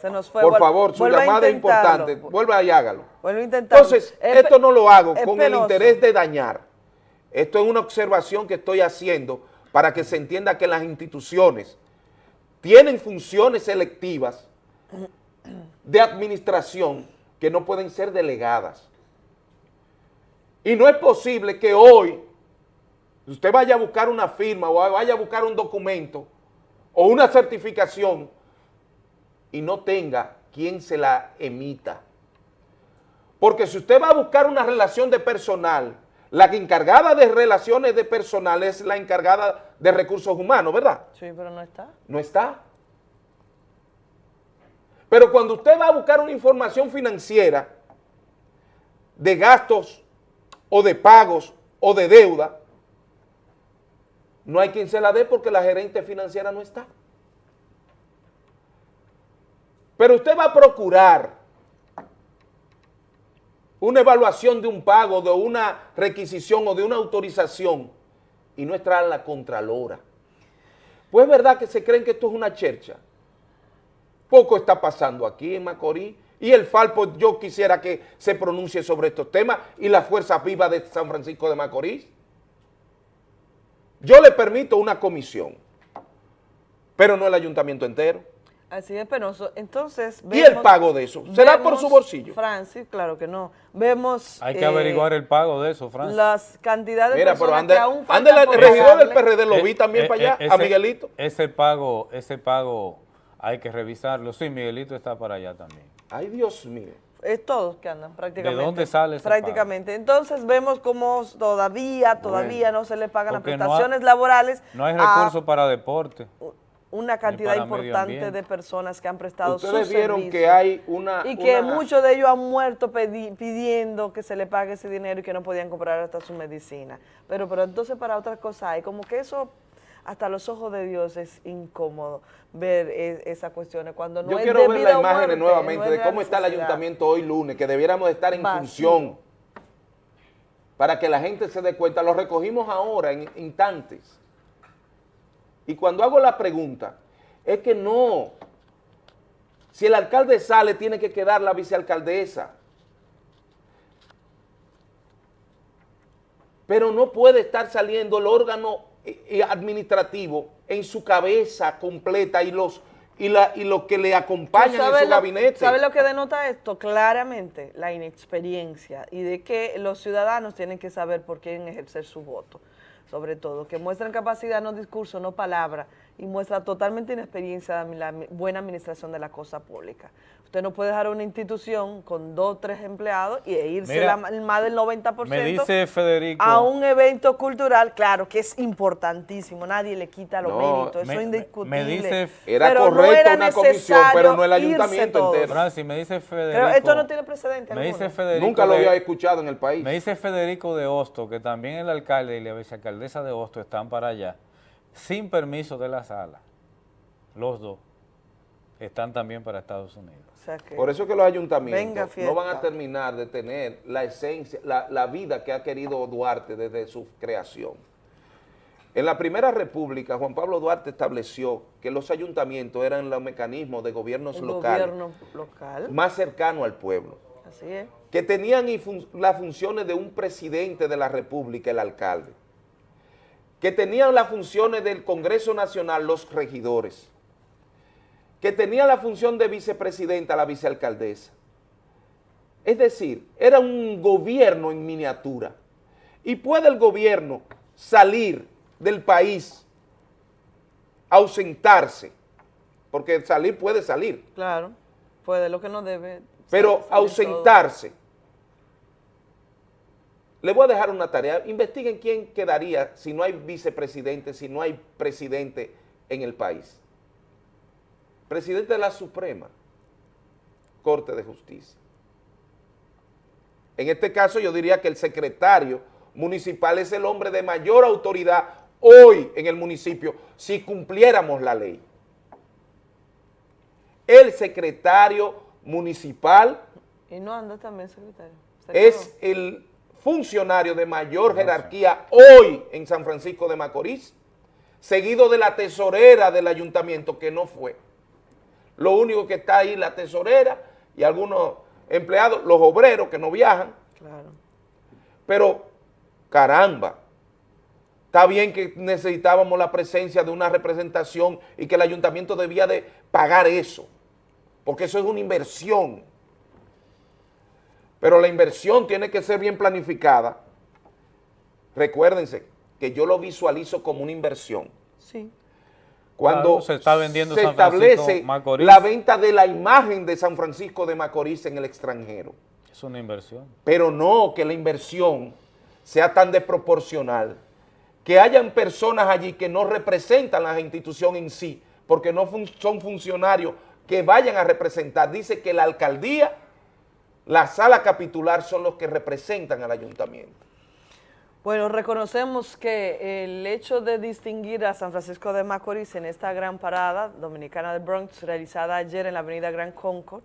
Se nos fue. Por favor, su llamada es importante. Vuelva y hágalo. Vuelva a intentarlo. Entonces, esto no lo hago con el interés de dañar. Esto es una observación que estoy haciendo para que se entienda que las instituciones tienen funciones selectivas de administración que no pueden ser delegadas. Y no es posible que hoy usted vaya a buscar una firma o vaya a buscar un documento o una certificación y no tenga quien se la emita. Porque si usted va a buscar una relación de personal, la encargada de relaciones de personal es la encargada de recursos humanos, ¿verdad? Sí, pero no está. No está. Pero cuando usted va a buscar una información financiera de gastos o de pagos o de deuda, no hay quien se la dé porque la gerente financiera no está. Pero usted va a procurar una evaluación de un pago, de una requisición o de una autorización y no está la Contralora. Pues es verdad que se creen que esto es una chercha. Poco está pasando aquí en Macorís y el Falpo yo quisiera que se pronuncie sobre estos temas y la Fuerza Viva de San Francisco de Macorís. Yo le permito una comisión, pero no el ayuntamiento entero. Así es penoso. Entonces, ¿Y el pago de eso? ¿Será por su bolsillo? Francis, claro que no. Vemos... Hay que averiguar eh, el pago de eso, Francis. Las cantidades de personas que aún ande el regidor del PRD, lo vi eh, también eh, para allá, a Miguelito. Ese pago, ese pago hay que revisarlo. Sí, Miguelito está para allá también. Ay, Dios mío. Es todos que andan prácticamente. ¿De dónde sale ese Prácticamente. Entonces vemos cómo todavía, todavía no se le pagan las prestaciones laborales. No hay recursos para deporte una cantidad importante de personas que han prestado Ustedes vieron que hay una... Y que muchos de ellos han muerto pidiendo que se le pague ese dinero y que no podían comprar hasta su medicina. Pero, pero entonces para otras cosas hay, como que eso hasta los ojos de Dios es incómodo ver e, esas cuestiones cuando no Yo quiero ver las imágenes nuevamente de cómo está el ayuntamiento hoy lunes, que debiéramos estar en función para que la gente se dé cuenta. Lo recogimos ahora en instantes y cuando hago la pregunta, es que no. Si el alcalde sale, tiene que quedar la vicealcaldesa. Pero no puede estar saliendo el órgano administrativo en su cabeza completa y los y, la, y lo que le acompaña en su gabinete. ¿Sabe lo que denota esto? Claramente la inexperiencia y de que los ciudadanos tienen que saber por quién ejercer su voto sobre todo, que muestran capacidad, no discurso, no palabra, y muestra totalmente inexperiencia de la buena administración de la cosa pública. Usted no puede dejar una institución con dos o tres empleados y e irse más del 90% me dice Federico, a un evento cultural, claro, que es importantísimo, nadie le quita los méritos, eso es indiscutible. Me dice, era correcto una comisión, pero no el ayuntamiento entero. Francis, me dice Federico, pero esto no tiene precedente me dice Federico Nunca lo había escuchado en el país. Me dice Federico de Hosto, que también el alcalde y la vicealcaldesa de Hosto están para allá, sin permiso de la sala, los dos están también para Estados Unidos. Por eso que los ayuntamientos no van a terminar de tener la esencia, la, vida que ha querido Duarte desde su creación. En la primera república, Juan Pablo Duarte estableció que los ayuntamientos eran los mecanismos de gobiernos locales local. más cercanos al pueblo. Así es. Que tenían las funciones de un presidente de la república, el alcalde. Que tenían las funciones del Congreso Nacional, los regidores que tenía la función de vicepresidenta, la vicealcaldesa. Es decir, era un gobierno en miniatura. Y puede el gobierno salir del país, ausentarse, porque salir puede salir. Claro, puede, lo que no debe. Pero ausentarse. Le voy a dejar una tarea, investiguen quién quedaría si no hay vicepresidente, si no hay presidente en el país presidente de la Suprema Corte de Justicia. En este caso yo diría que el secretario municipal es el hombre de mayor autoridad hoy en el municipio si cumpliéramos la ley. El secretario municipal y no anda también secretario. es el funcionario de mayor jerarquía hoy en San Francisco de Macorís, seguido de la tesorera del ayuntamiento que no fue. Lo único que está ahí la tesorera y algunos empleados, los obreros que no viajan. Claro. Pero, caramba, está bien que necesitábamos la presencia de una representación y que el ayuntamiento debía de pagar eso, porque eso es una inversión. Pero la inversión tiene que ser bien planificada recuérdense que yo lo visualizo como una inversión. Sí. Cuando se está vendiendo se establece la venta de la imagen de San Francisco de Macorís en el extranjero. Es una inversión. Pero no que la inversión sea tan desproporcional, que hayan personas allí que no representan la institución en sí, porque no son funcionarios que vayan a representar. Dice que la alcaldía, la sala capitular son los que representan al ayuntamiento. Bueno, reconocemos que el hecho de distinguir a San Francisco de Macorís en esta gran parada dominicana de Bronx realizada ayer en la avenida Gran Concord,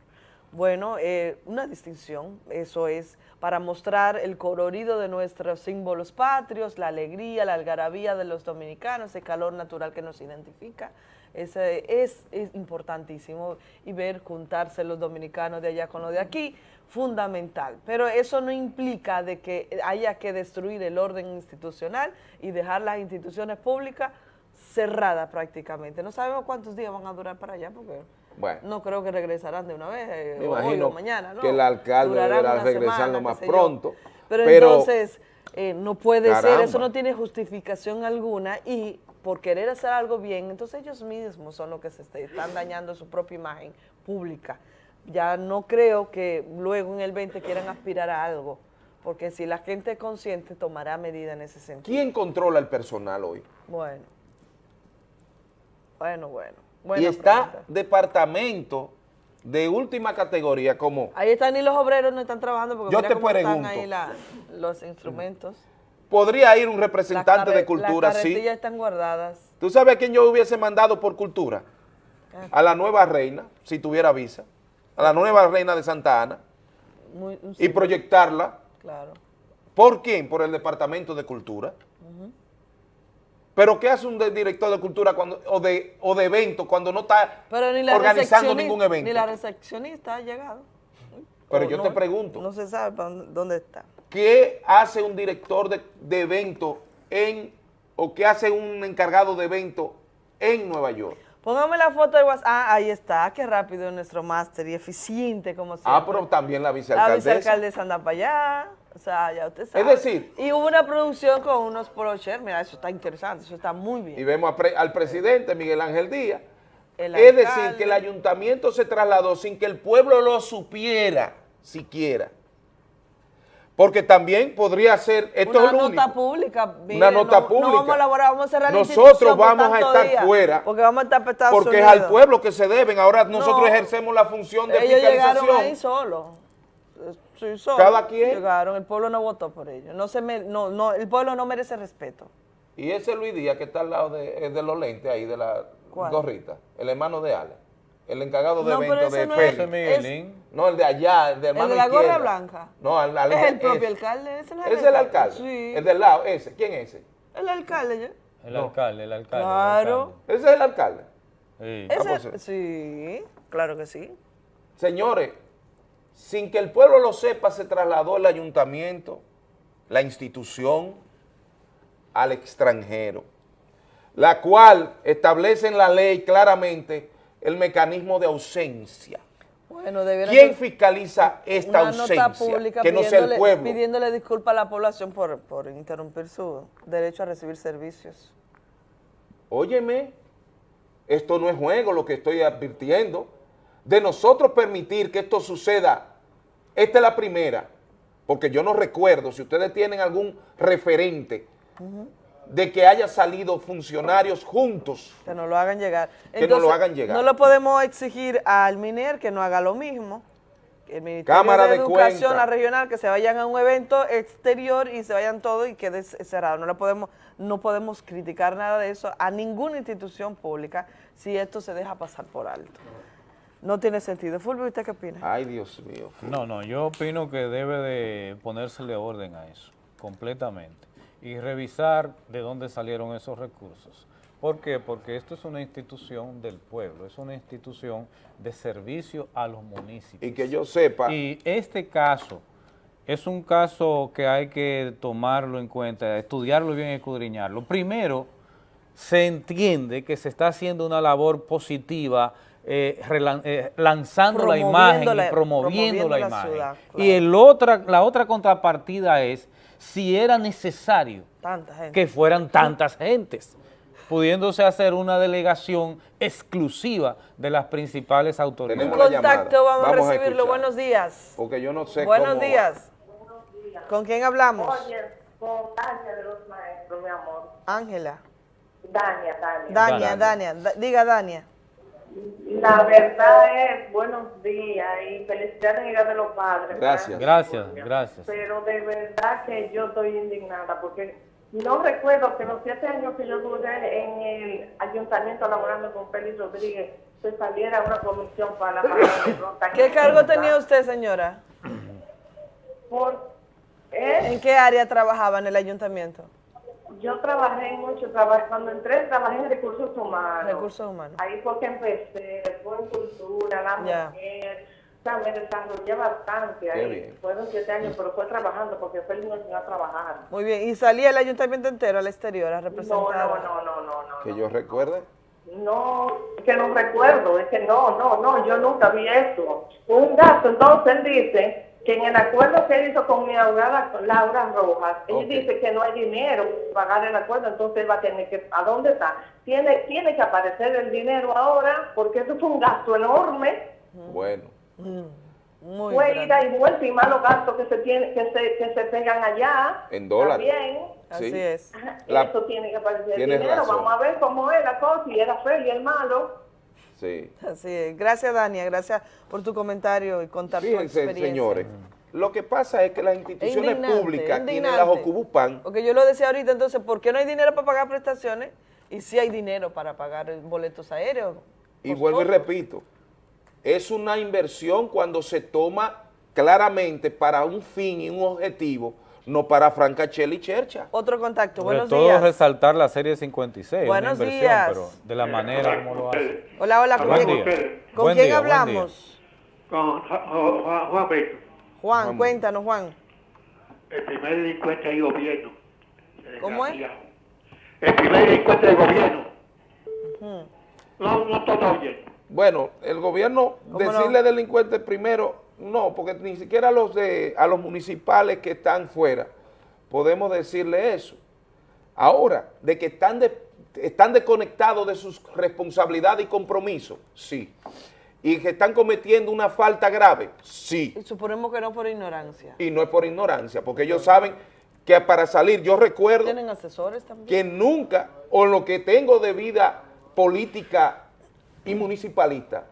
bueno, eh, una distinción, eso es para mostrar el colorido de nuestros símbolos patrios, la alegría, la algarabía de los dominicanos, el calor natural que nos identifica. Ese es, es importantísimo y ver juntarse los dominicanos de allá con los de aquí, fundamental. Pero eso no implica de que haya que destruir el orden institucional y dejar las instituciones públicas cerradas prácticamente. No sabemos cuántos días van a durar para allá porque bueno. No creo que regresarán de una vez, eh, Me imagino mañana, ¿no? que el alcalde deberá regresar lo más pronto. Pero, entonces, eh, no puede ser, eso no tiene justificación alguna y por querer hacer algo bien, entonces ellos mismos son los que se están dañando su propia imagen pública. Ya no creo que luego en el 20 quieran aspirar a algo, porque si la gente es consciente tomará medidas en ese sentido. ¿Quién controla el personal hoy? Bueno, bueno, bueno y está departamento de última categoría como... Ahí están y los obreros no están trabajando porque yo te pregunto, están ahí los instrumentos. ¿Podría ir un representante de cultura, las sí? están guardadas. ¿Tú sabes a quién yo hubiese mandado por cultura? Ah. A la nueva reina, si tuviera visa. A la nueva reina de Santa Ana. y proyectarla. Claro. ¿Por quién? Por el Departamento de Cultura. Pero ¿qué hace un director de cultura cuando, o de o de evento cuando no está organizando ningún evento? Ni la recepcionista ha llegado. Pero yo te pregunto. No se sabe dónde está. ¿Qué hace un director de, de evento en, o qué hace un encargado de evento en Nueva York? Póngame la foto de WhatsApp. Ah, ahí está. Qué rápido nuestro máster y eficiente como siempre. Ah, pero también la vicealcaldesa. La vicealcaldesa anda para allá. O sea, ya usted sabe. Es decir... Y hubo una producción con unos procher, mira, eso está interesante, eso está muy bien. Y vemos al presidente Miguel Ángel Díaz. Es decir, que el ayuntamiento se trasladó sin que el pueblo lo supiera siquiera. Porque también podría ser, esto una es lo nota pública. una nota pública. No vamos a elaborar, vamos a cerrar Nosotros vamos a estar fuera. Porque vamos a estar Estados Porque es al pueblo que se deben. Ahora nosotros ejercemos la función de ellos fiscalización. Ellos llegaron ahí solos. Cada quien. Llegaron, el pueblo no votó por ellos. No se no, no, el pueblo no merece respeto. Y ese Luis Díaz que está al lado de, de los lentes ahí, de la gorrita, el hermano de Ale, el encargado de eventos de no es, No, el de allá, el de hermano El de la gorra blanca. No, al, al, es el propio alcalde. Ese es el alcalde. Sí. El del lado, ese. ¿Quién es ese? El alcalde. El alcalde, el alcalde. Claro. Ese es el alcalde. Sí. Ah, pues, sí, claro que sí. Señores, sin que el pueblo lo sepa, se trasladó el ayuntamiento, la institución, al extranjero, la cual establece en la ley claramente el mecanismo de ausencia. Bueno, ¿Quién fiscaliza esta ausencia? que no sea el pueblo. Pidiéndole disculpas a la población por, por interrumpir su derecho a recibir servicios. Óyeme, esto no es juego lo que estoy advirtiendo de nosotros permitir que esto suceda, esta es la primera, porque yo no recuerdo, si ustedes tienen algún referente de que haya salido funcionarios juntos. Que nos lo hagan llegar. que nos lo hagan llegar. No lo podemos exigir al MINER que no haga lo mismo. El Ministerio Cámara de, Educación, la regional, que se vayan a un evento exterior y se vayan todos y quede cerrado. No, lo podemos, no podemos criticar nada de eso a ninguna institución pública si esto se deja pasar por alto. No tiene sentido. Fulvio, ¿usted qué opina? Ay, Dios mío. No, no, yo opino que debe de ponérsele orden a eso, completamente, y revisar de dónde salieron esos recursos. ¿Por qué? Porque esto es una institución del pueblo, es una institución de servicio a los municipios. Y que yo sepa... Y este caso es un caso que hay que tomarlo en cuenta, estudiarlo bien, escudriñarlo. Primero, se entiende que se está haciendo una labor positiva eh, eh, lanzando la imagen y promoviendo, la, imagen. y el otra, la otra contrapartida es si era necesario que fueran tantas gentes, pudiéndose hacer una delegación exclusiva de las principales autoridades. Un contacto, vamos, a recibirlo. Buenos días. Porque yo no sé Buenos días. ¿Con quién hablamos? Oye, con Dania de los maestros, mi amor. Ángela. Dania, Dania. Dania, Dania. Diga, Dania. La verdad es, buenos días y felicidades en Día de los Padres. Gracias. Gracias, gracias. Pero de verdad que yo estoy indignada porque no recuerdo que los siete años que yo duré en el ayuntamiento laborando con Félix Rodríguez se saliera una comisión para la ¿Qué cargo tenía usted, señora? Por, ¿eh? ¿En qué área trabajaba en el ayuntamiento? Yo trabajé mucho, trabajé, cuando entré trabajé en recursos humanos. Recursos humanos. Ahí fue que empecé, después en cultura, la mujer. O sea, me desarrollé bastante ahí. Fueron siete años, pero fue trabajando porque fue el niño a trabajar. Muy bien. ¿Y salía el ayuntamiento entero al exterior a representar? No, no, no, no, no. ¿Que yo recuerde? No, es que no recuerdo, es que no, no, no, yo nunca vi eso. Un gasto, entonces él dice que en el acuerdo que hizo con mi abogada Laura Rojas, él dice que no hay dinero para pagar el acuerdo, entonces él va a tener que, ¿a dónde está? Tiene, tiene que aparecer el dinero ahora, porque eso fue un gasto enorme. Bueno. Mm, muy fue ida y vuelta y malos gastos que se tiene, que se, que se pegan allá. En dólares. También. Así es. eso tiene que aparecer el dinero. Vamos a ver cómo es la cosa, y era feo y el malo. Sí. Así es. Gracias, Dania. Gracias por tu comentario y contar tu experiencia. señores, lo que pasa es que las instituciones públicas tienen las Ocubupan. Porque yo lo decía ahorita, entonces, ¿por qué no hay dinero para pagar prestaciones? Y si hay dinero para pagar boletos aéreos. Y vuelvo y repito, es una inversión cuando se toma claramente para un fin y un objetivo no para Francachel y Chercha. Otro contacto, buenos todo días. resaltar la serie 56, buenos una inversión, días. pero de la manera como lo hace. Hola, hola, ¿con quién, ¿con quién hablamos? Con Juan, Juan Beto. Juan, cuéntanos, Juan. El primer delincuente del gobierno. ¿Cómo es? El primer delincuente del gobierno. No, no todo bien. Bueno, el gobierno, decirle delincuente primero no, porque ni siquiera a los, de, a los municipales que están fuera podemos decirle eso. Ahora, de que están, están desconectados de sus responsabilidades y compromisos, sí. Y que están cometiendo una falta grave, sí. Y suponemos que no por ignorancia. Y no es por ignorancia, porque ellos saben que para salir, yo recuerdo ¿Tienen asesores también? que nunca, o lo que tengo de vida política y municipalista,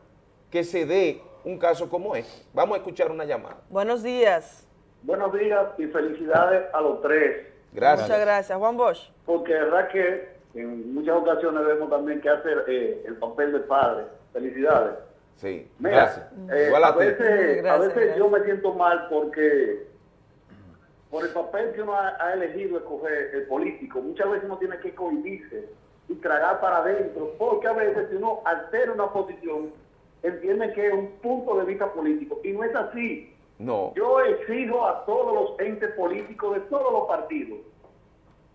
que se dé un caso como este. Vamos a escuchar una llamada. Buenos días. Buenos días y felicidades a los tres. Gracias. Muchas gracias. Juan Bosch. Porque es verdad que en muchas ocasiones vemos también que hacer eh, el papel de padre. Felicidades. Sí, gracias. Eh, a, veces, a veces yo me siento mal porque por el papel que uno ha, elegido escoger el político, muchas veces uno tiene que cohibirse y tragar para adentro, porque a veces si uno altera una posición, entienden que es un punto de vista político. Y no es así. No. Yo exijo a todos los entes políticos de todos los partidos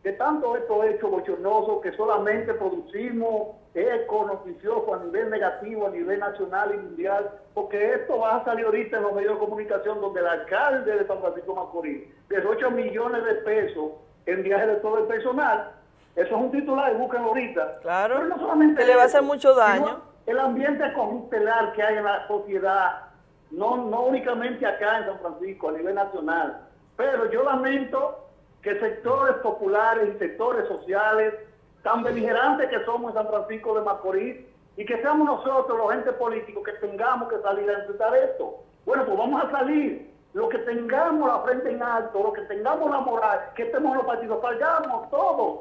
que tanto esto es hecho bochornoso que solamente producimos eco noticioso a nivel negativo, a nivel nacional y mundial, porque esto va a salir ahorita en los medios de comunicación donde el alcalde de San Francisco Macorís de 8 millones de pesos en viajes de todo el personal. Eso es un titular, búsquenlo ahorita. Claro, Pero no solamente le va a hacer mucho daño el ambiente conjustelar que hay en la sociedad, no, no únicamente acá en San Francisco, a nivel nacional, pero yo lamento que sectores populares y sectores sociales, tan beligerantes que somos en San Francisco de Macorís, y que seamos nosotros, los entes políticos, que tengamos que salir a enfrentar esto. Bueno, pues vamos a salir. Lo que tengamos la frente en alto, lo que tengamos la moral, que estemos en los partidos, salgamos todos,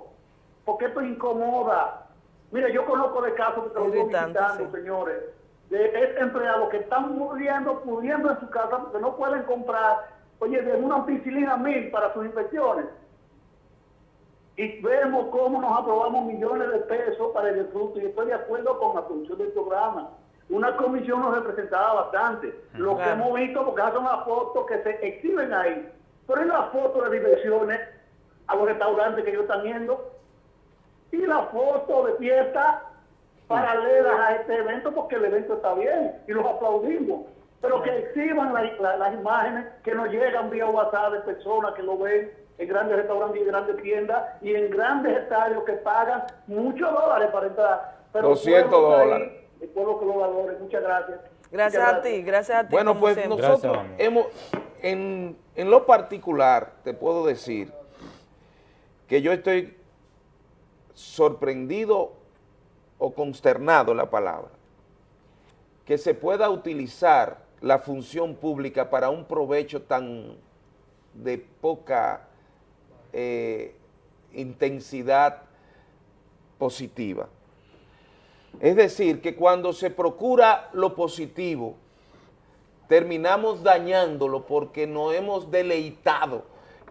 porque esto incomoda. Mire, yo conozco de casos que lo visitando, señores, de empleados que están muriendo, muriendo en su casa porque no pueden comprar, oye, de una ampicilina mil para sus infecciones. Y vemos cómo nos aprobamos millones de pesos para el disfrute y estoy de acuerdo con la función del programa. Una comisión nos representaba bastante. Lo que hemos visto, porque son las fotos que se exhiben ahí, pero en las fotos de diversiones a los restaurantes que ellos están viendo, y la foto de fiesta paralelas a este evento porque el evento está bien y los aplaudimos. Pero que exhiban las imágenes que nos llegan vía WhatsApp de personas que lo ven en grandes restaurantes y en grandes tiendas y en grandes estadios que pagan muchos dólares para entrar. Pero 200 dólares. el pueblo que lo valore. Muchas gracias. Gracias, a ti, gracias a ti. Bueno, pues nosotros hemos, en, en lo particular, te puedo decir que yo estoy sorprendido o consternado la palabra, que se pueda utilizar la función pública para un provecho tan de poca eh, intensidad positiva. Es decir, que cuando se procura lo positivo, terminamos dañándolo porque no hemos deleitado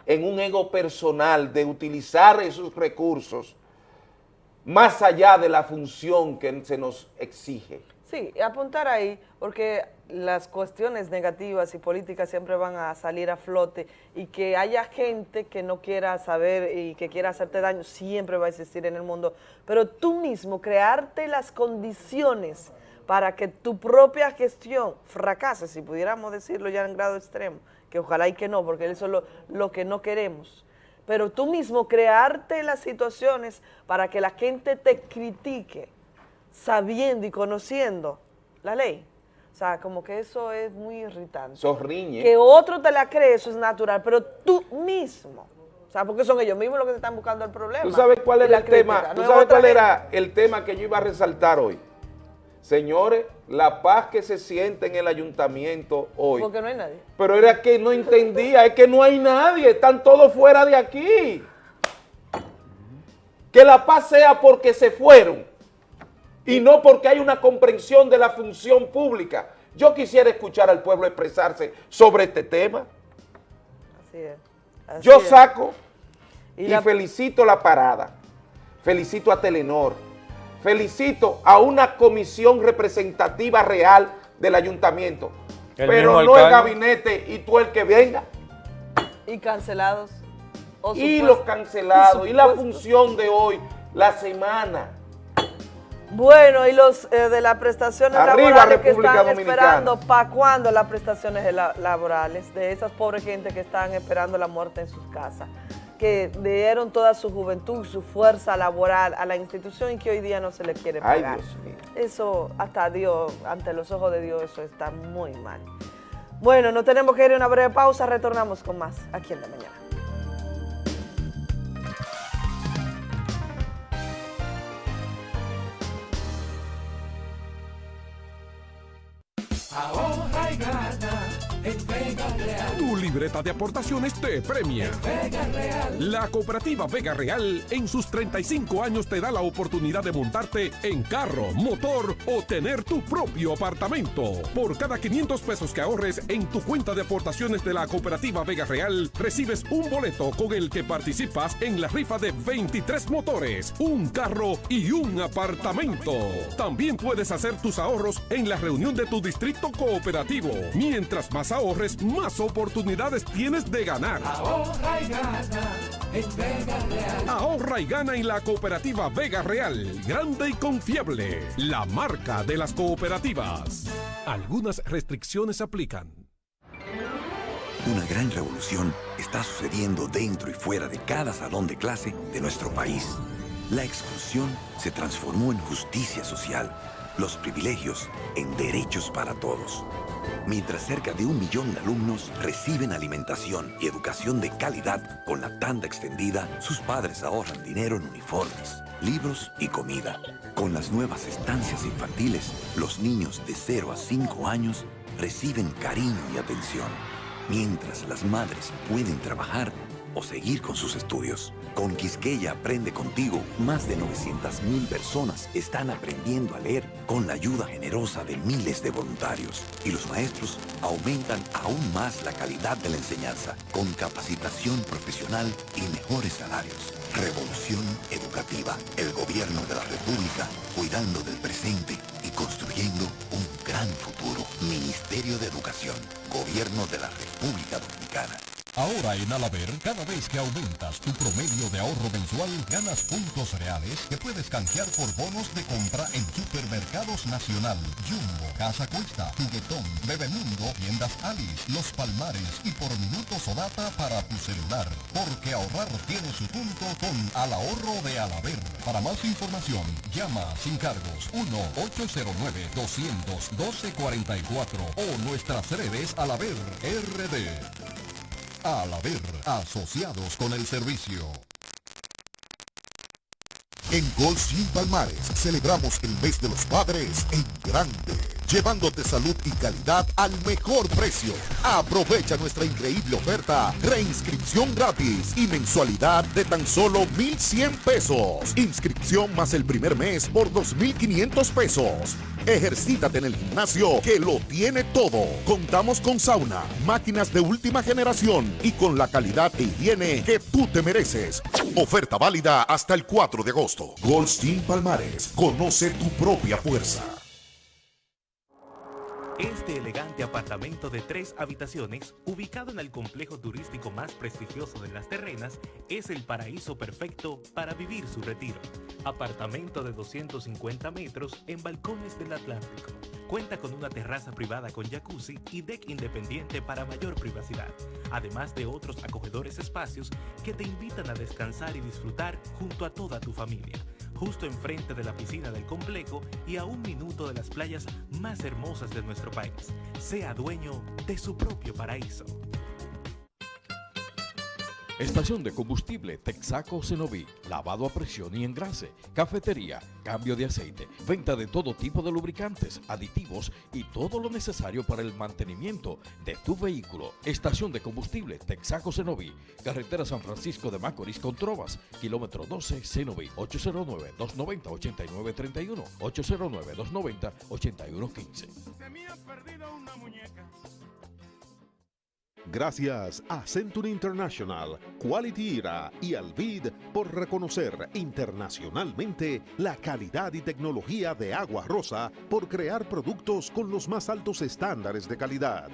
en un ego personal de utilizar esos recursos más allá de la función que se nos exige. Sí, apuntar ahí, porque las cuestiones negativas y políticas siempre van a salir a flote y que haya gente que no quiera saber y que quiera hacerte daño, siempre va a existir en el mundo, pero tú mismo crearte las condiciones para que tu propia gestión fracase, si pudiéramos decirlo ya en grado extremo, que ojalá y que no, porque eso es lo, lo que no queremos, pero tú mismo crearte las situaciones para que la gente te critique, sabiendo y conociendo la ley. O sea, como que eso es muy irritante. Sorriñe. Que otro te la cree, eso es natural, pero tú mismo. O sea, porque son ellos mismos los que te están buscando el problema. ¿Tú sabes cuál era el tema? ¿Tú sabes cuál era el tema que yo iba a resaltar hoy? Señores, la paz que se siente en el ayuntamiento hoy. Porque no hay nadie. Pero era que no entendía, es que no hay nadie, están todos fuera de aquí. Que la paz sea porque se fueron y no porque hay una comprensión de la función pública. Yo quisiera escuchar al pueblo expresarse sobre este tema. Así es. Yo saco y, felicito la parada, felicito a Telenor, felicito a una comisión representativa real del ayuntamiento, pero no el gabinete y tú el que venga. Y cancelados. y los cancelados, y la función de hoy, la semana, bueno, y los eh, de las prestaciones laborales que están esperando, ¿para cuándo las prestaciones laborales de esas pobres gente que están esperando la muerte en sus casas? Que dieron toda su juventud, su fuerza laboral a la institución y que hoy día no se le quiere pagar. Eso, hasta Dios, ante los ojos de Dios, eso está muy mal. Bueno, no tenemos que ir a una breve pausa, retornamos con más aquí en la mañana. Ahorra y gana Vega Real. Tu libreta de aportaciones te premia. Vega Real. La cooperativa Vega Real en sus 35 años te da la oportunidad de montarte en carro, motor o tener tu propio apartamento. Por cada 500 pesos que ahorres en tu cuenta de aportaciones de la cooperativa Vega Real, recibes un boleto con el que participas en la rifa de 23 motores, un carro y un apartamento. También puedes hacer tus ahorros en la reunión de tu distrito cooperativo. Mientras más ahorres, más oportunidades tienes de ganar. Ahorra y gana en Vega Real. Ahorra y gana en la cooperativa Vega Real. Grande y confiable. La marca de las cooperativas. Algunas restricciones aplican. Una gran revolución está sucediendo dentro y fuera de cada salón de clase de nuestro país. La exclusión se transformó en justicia social, los privilegios en derechos para todos mientras cerca de un millón de alumnos reciben alimentación y educación de calidad con la tanda extendida, sus padres ahorran dinero en uniformes, libros y comida. Con las nuevas estancias infantiles, los niños de 0 a 5 años reciben cariño y atención, mientras las madres pueden trabajar o seguir con sus estudios. Con Quisqueya Aprende Contigo, más de 900.000 personas están aprendiendo a leer con la ayuda generosa de miles de voluntarios. Y los maestros aumentan aún más la calidad de la enseñanza con capacitación profesional y mejores salarios. Revolución Educativa. El gobierno de la República cuidando del presente y construyendo un gran futuro. Ministerio de Educación. Gobierno de la República Dominicana. Ahora en Alaber, cada vez que aumentas tu promedio de ahorro mensual, ganas puntos reales que puedes canjear por bonos de compra en Supermercados Nacional, Jumbo, Casa Cuesta, Juguetón, Bebemundo, Tiendas Alice, Los Palmares y por minutos o data para tu celular. Porque ahorrar tiene su punto con Al Ahorro de Alaber. Para más información, llama sin cargos 1-809-200-1244 o nuestras redes Alaber RD. Alaber, asociados con el servicio. En Gold Palmares celebramos el mes de los padres en grande llevándote salud y calidad al mejor precio. Aprovecha nuestra increíble oferta, reinscripción gratis y mensualidad de tan solo 1,100 pesos. Inscripción más el primer mes por 2,500 pesos. Ejercítate en el gimnasio que lo tiene todo. Contamos con sauna, máquinas de última generación y con la calidad e higiene que tú te mereces. Oferta válida hasta el 4 de agosto. Goldstein Palmares, conoce tu propia fuerza. Este elegante apartamento de tres habitaciones, ubicado en el complejo turístico más prestigioso de las terrenas, es el paraíso perfecto para vivir su retiro. Apartamento de 250 metros en balcones del Atlántico. Cuenta con una terraza privada con jacuzzi y deck independiente para mayor privacidad, además de otros acogedores espacios que te invitan a descansar y disfrutar junto a toda tu familia justo enfrente de la piscina del complejo y a un minuto de las playas más hermosas de nuestro país. Sea dueño de su propio paraíso. Estación de combustible Texaco Cenoví, lavado a presión y engrase, cafetería, cambio de aceite, venta de todo tipo de lubricantes, aditivos y todo lo necesario para el mantenimiento de tu vehículo. Estación de combustible Texaco Cenoví, carretera San Francisco de Macorís con Trovas, kilómetro 12 Cenoví, 809-290-8931, 809-290-8115. Se me ha perdido una muñeca. Gracias a Century International, Quality Era y Alvid por reconocer internacionalmente la calidad y tecnología de Agua Rosa por crear productos con los más altos estándares de calidad.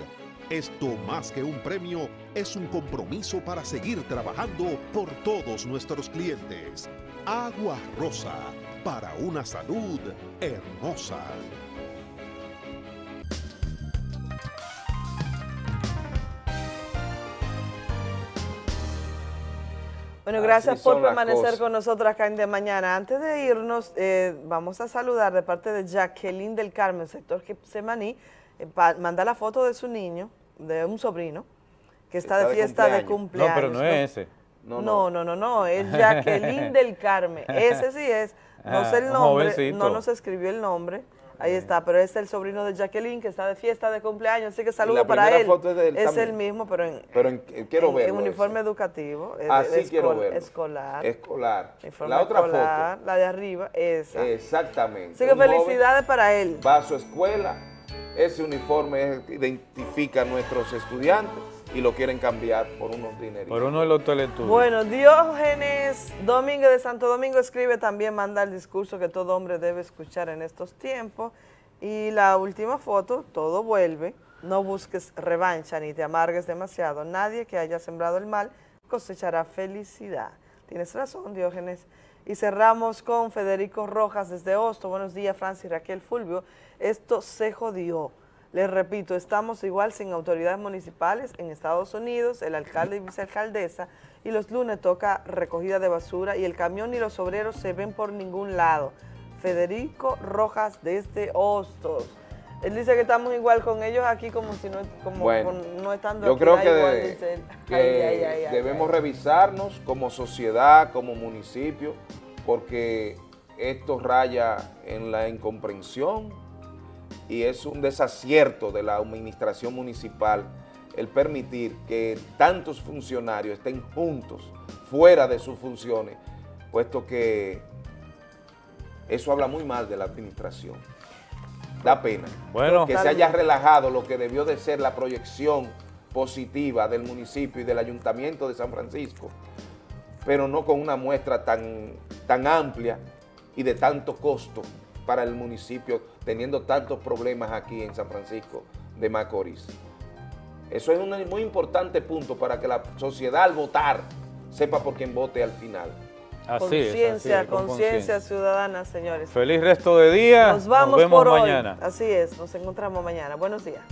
Esto más que un premio es un compromiso para seguir trabajando por todos nuestros clientes. Agua Rosa, para una salud hermosa. Bueno, gracias por permanecer con nosotros acá en De Mañana. Antes de irnos, eh, vamos a saludar de parte de Jacqueline del Carmen, sector Semaní, eh, manda la foto de su niño, de un sobrino, que está, de fiesta de cumpleaños. No, pero no es ese. No, no, no, no, no, es Jacqueline del Carmen. Ese sí es, no sé el ah, nombre, no nos escribió el nombre. Ahí está, pero es el sobrino de Jacqueline que está de fiesta de cumpleaños, así que saludo para él. es, el mismo, pero en, pero en, quiero en, uniforme educativo. Así quiero verlo. Escolar. Escolar. la otra foto. La de arriba, esa. Exactamente. Así que felicidades para él. Va a su escuela, ese uniforme identifica a nuestros estudiantes y lo quieren cambiar por unos dineros. Por uno de los teletubbies. Bueno, Diógenes Domingo de Santo Domingo escribe también, manda el discurso que todo hombre debe escuchar en estos tiempos. Y la última foto, todo vuelve. No busques revancha ni te amargues demasiado. Nadie que haya sembrado el mal cosechará felicidad. Tienes razón, Diógenes. Y cerramos con Federico Rojas desde Hosto. Buenos días, Francis Raquel Fulvio. Esto se jodió. Les repito, estamos igual sin autoridades municipales en Estados Unidos, el alcalde y vicealcaldesa, y los lunes toca recogida de basura y el camión y los obreros se ven por ningún lado. Federico Rojas desde Hostos. Él dice que estamos igual con ellos aquí como si no, como no estando yo creo que, que debemos revisarnos como sociedad, como municipio, porque esto raya en la incomprensión, y es un desacierto de la administración municipal el permitir que tantos funcionarios estén juntos, fuera de sus funciones, puesto que eso habla muy mal de la administración. Da pena bueno, que se haya relajado lo que debió de ser la proyección positiva del municipio y del ayuntamiento de San Francisco, pero no con una muestra tan, tan amplia y de tanto costo para el municipio teniendo tantos problemas aquí en San Francisco de Macorís. Eso es un muy importante punto para que la sociedad al votar sepa por quién vote al final. Conciencia, conciencia ciudadana, señores. Feliz resto de día. Nos vamos por mañana. Así es, nos encontramos mañana. Buenos días.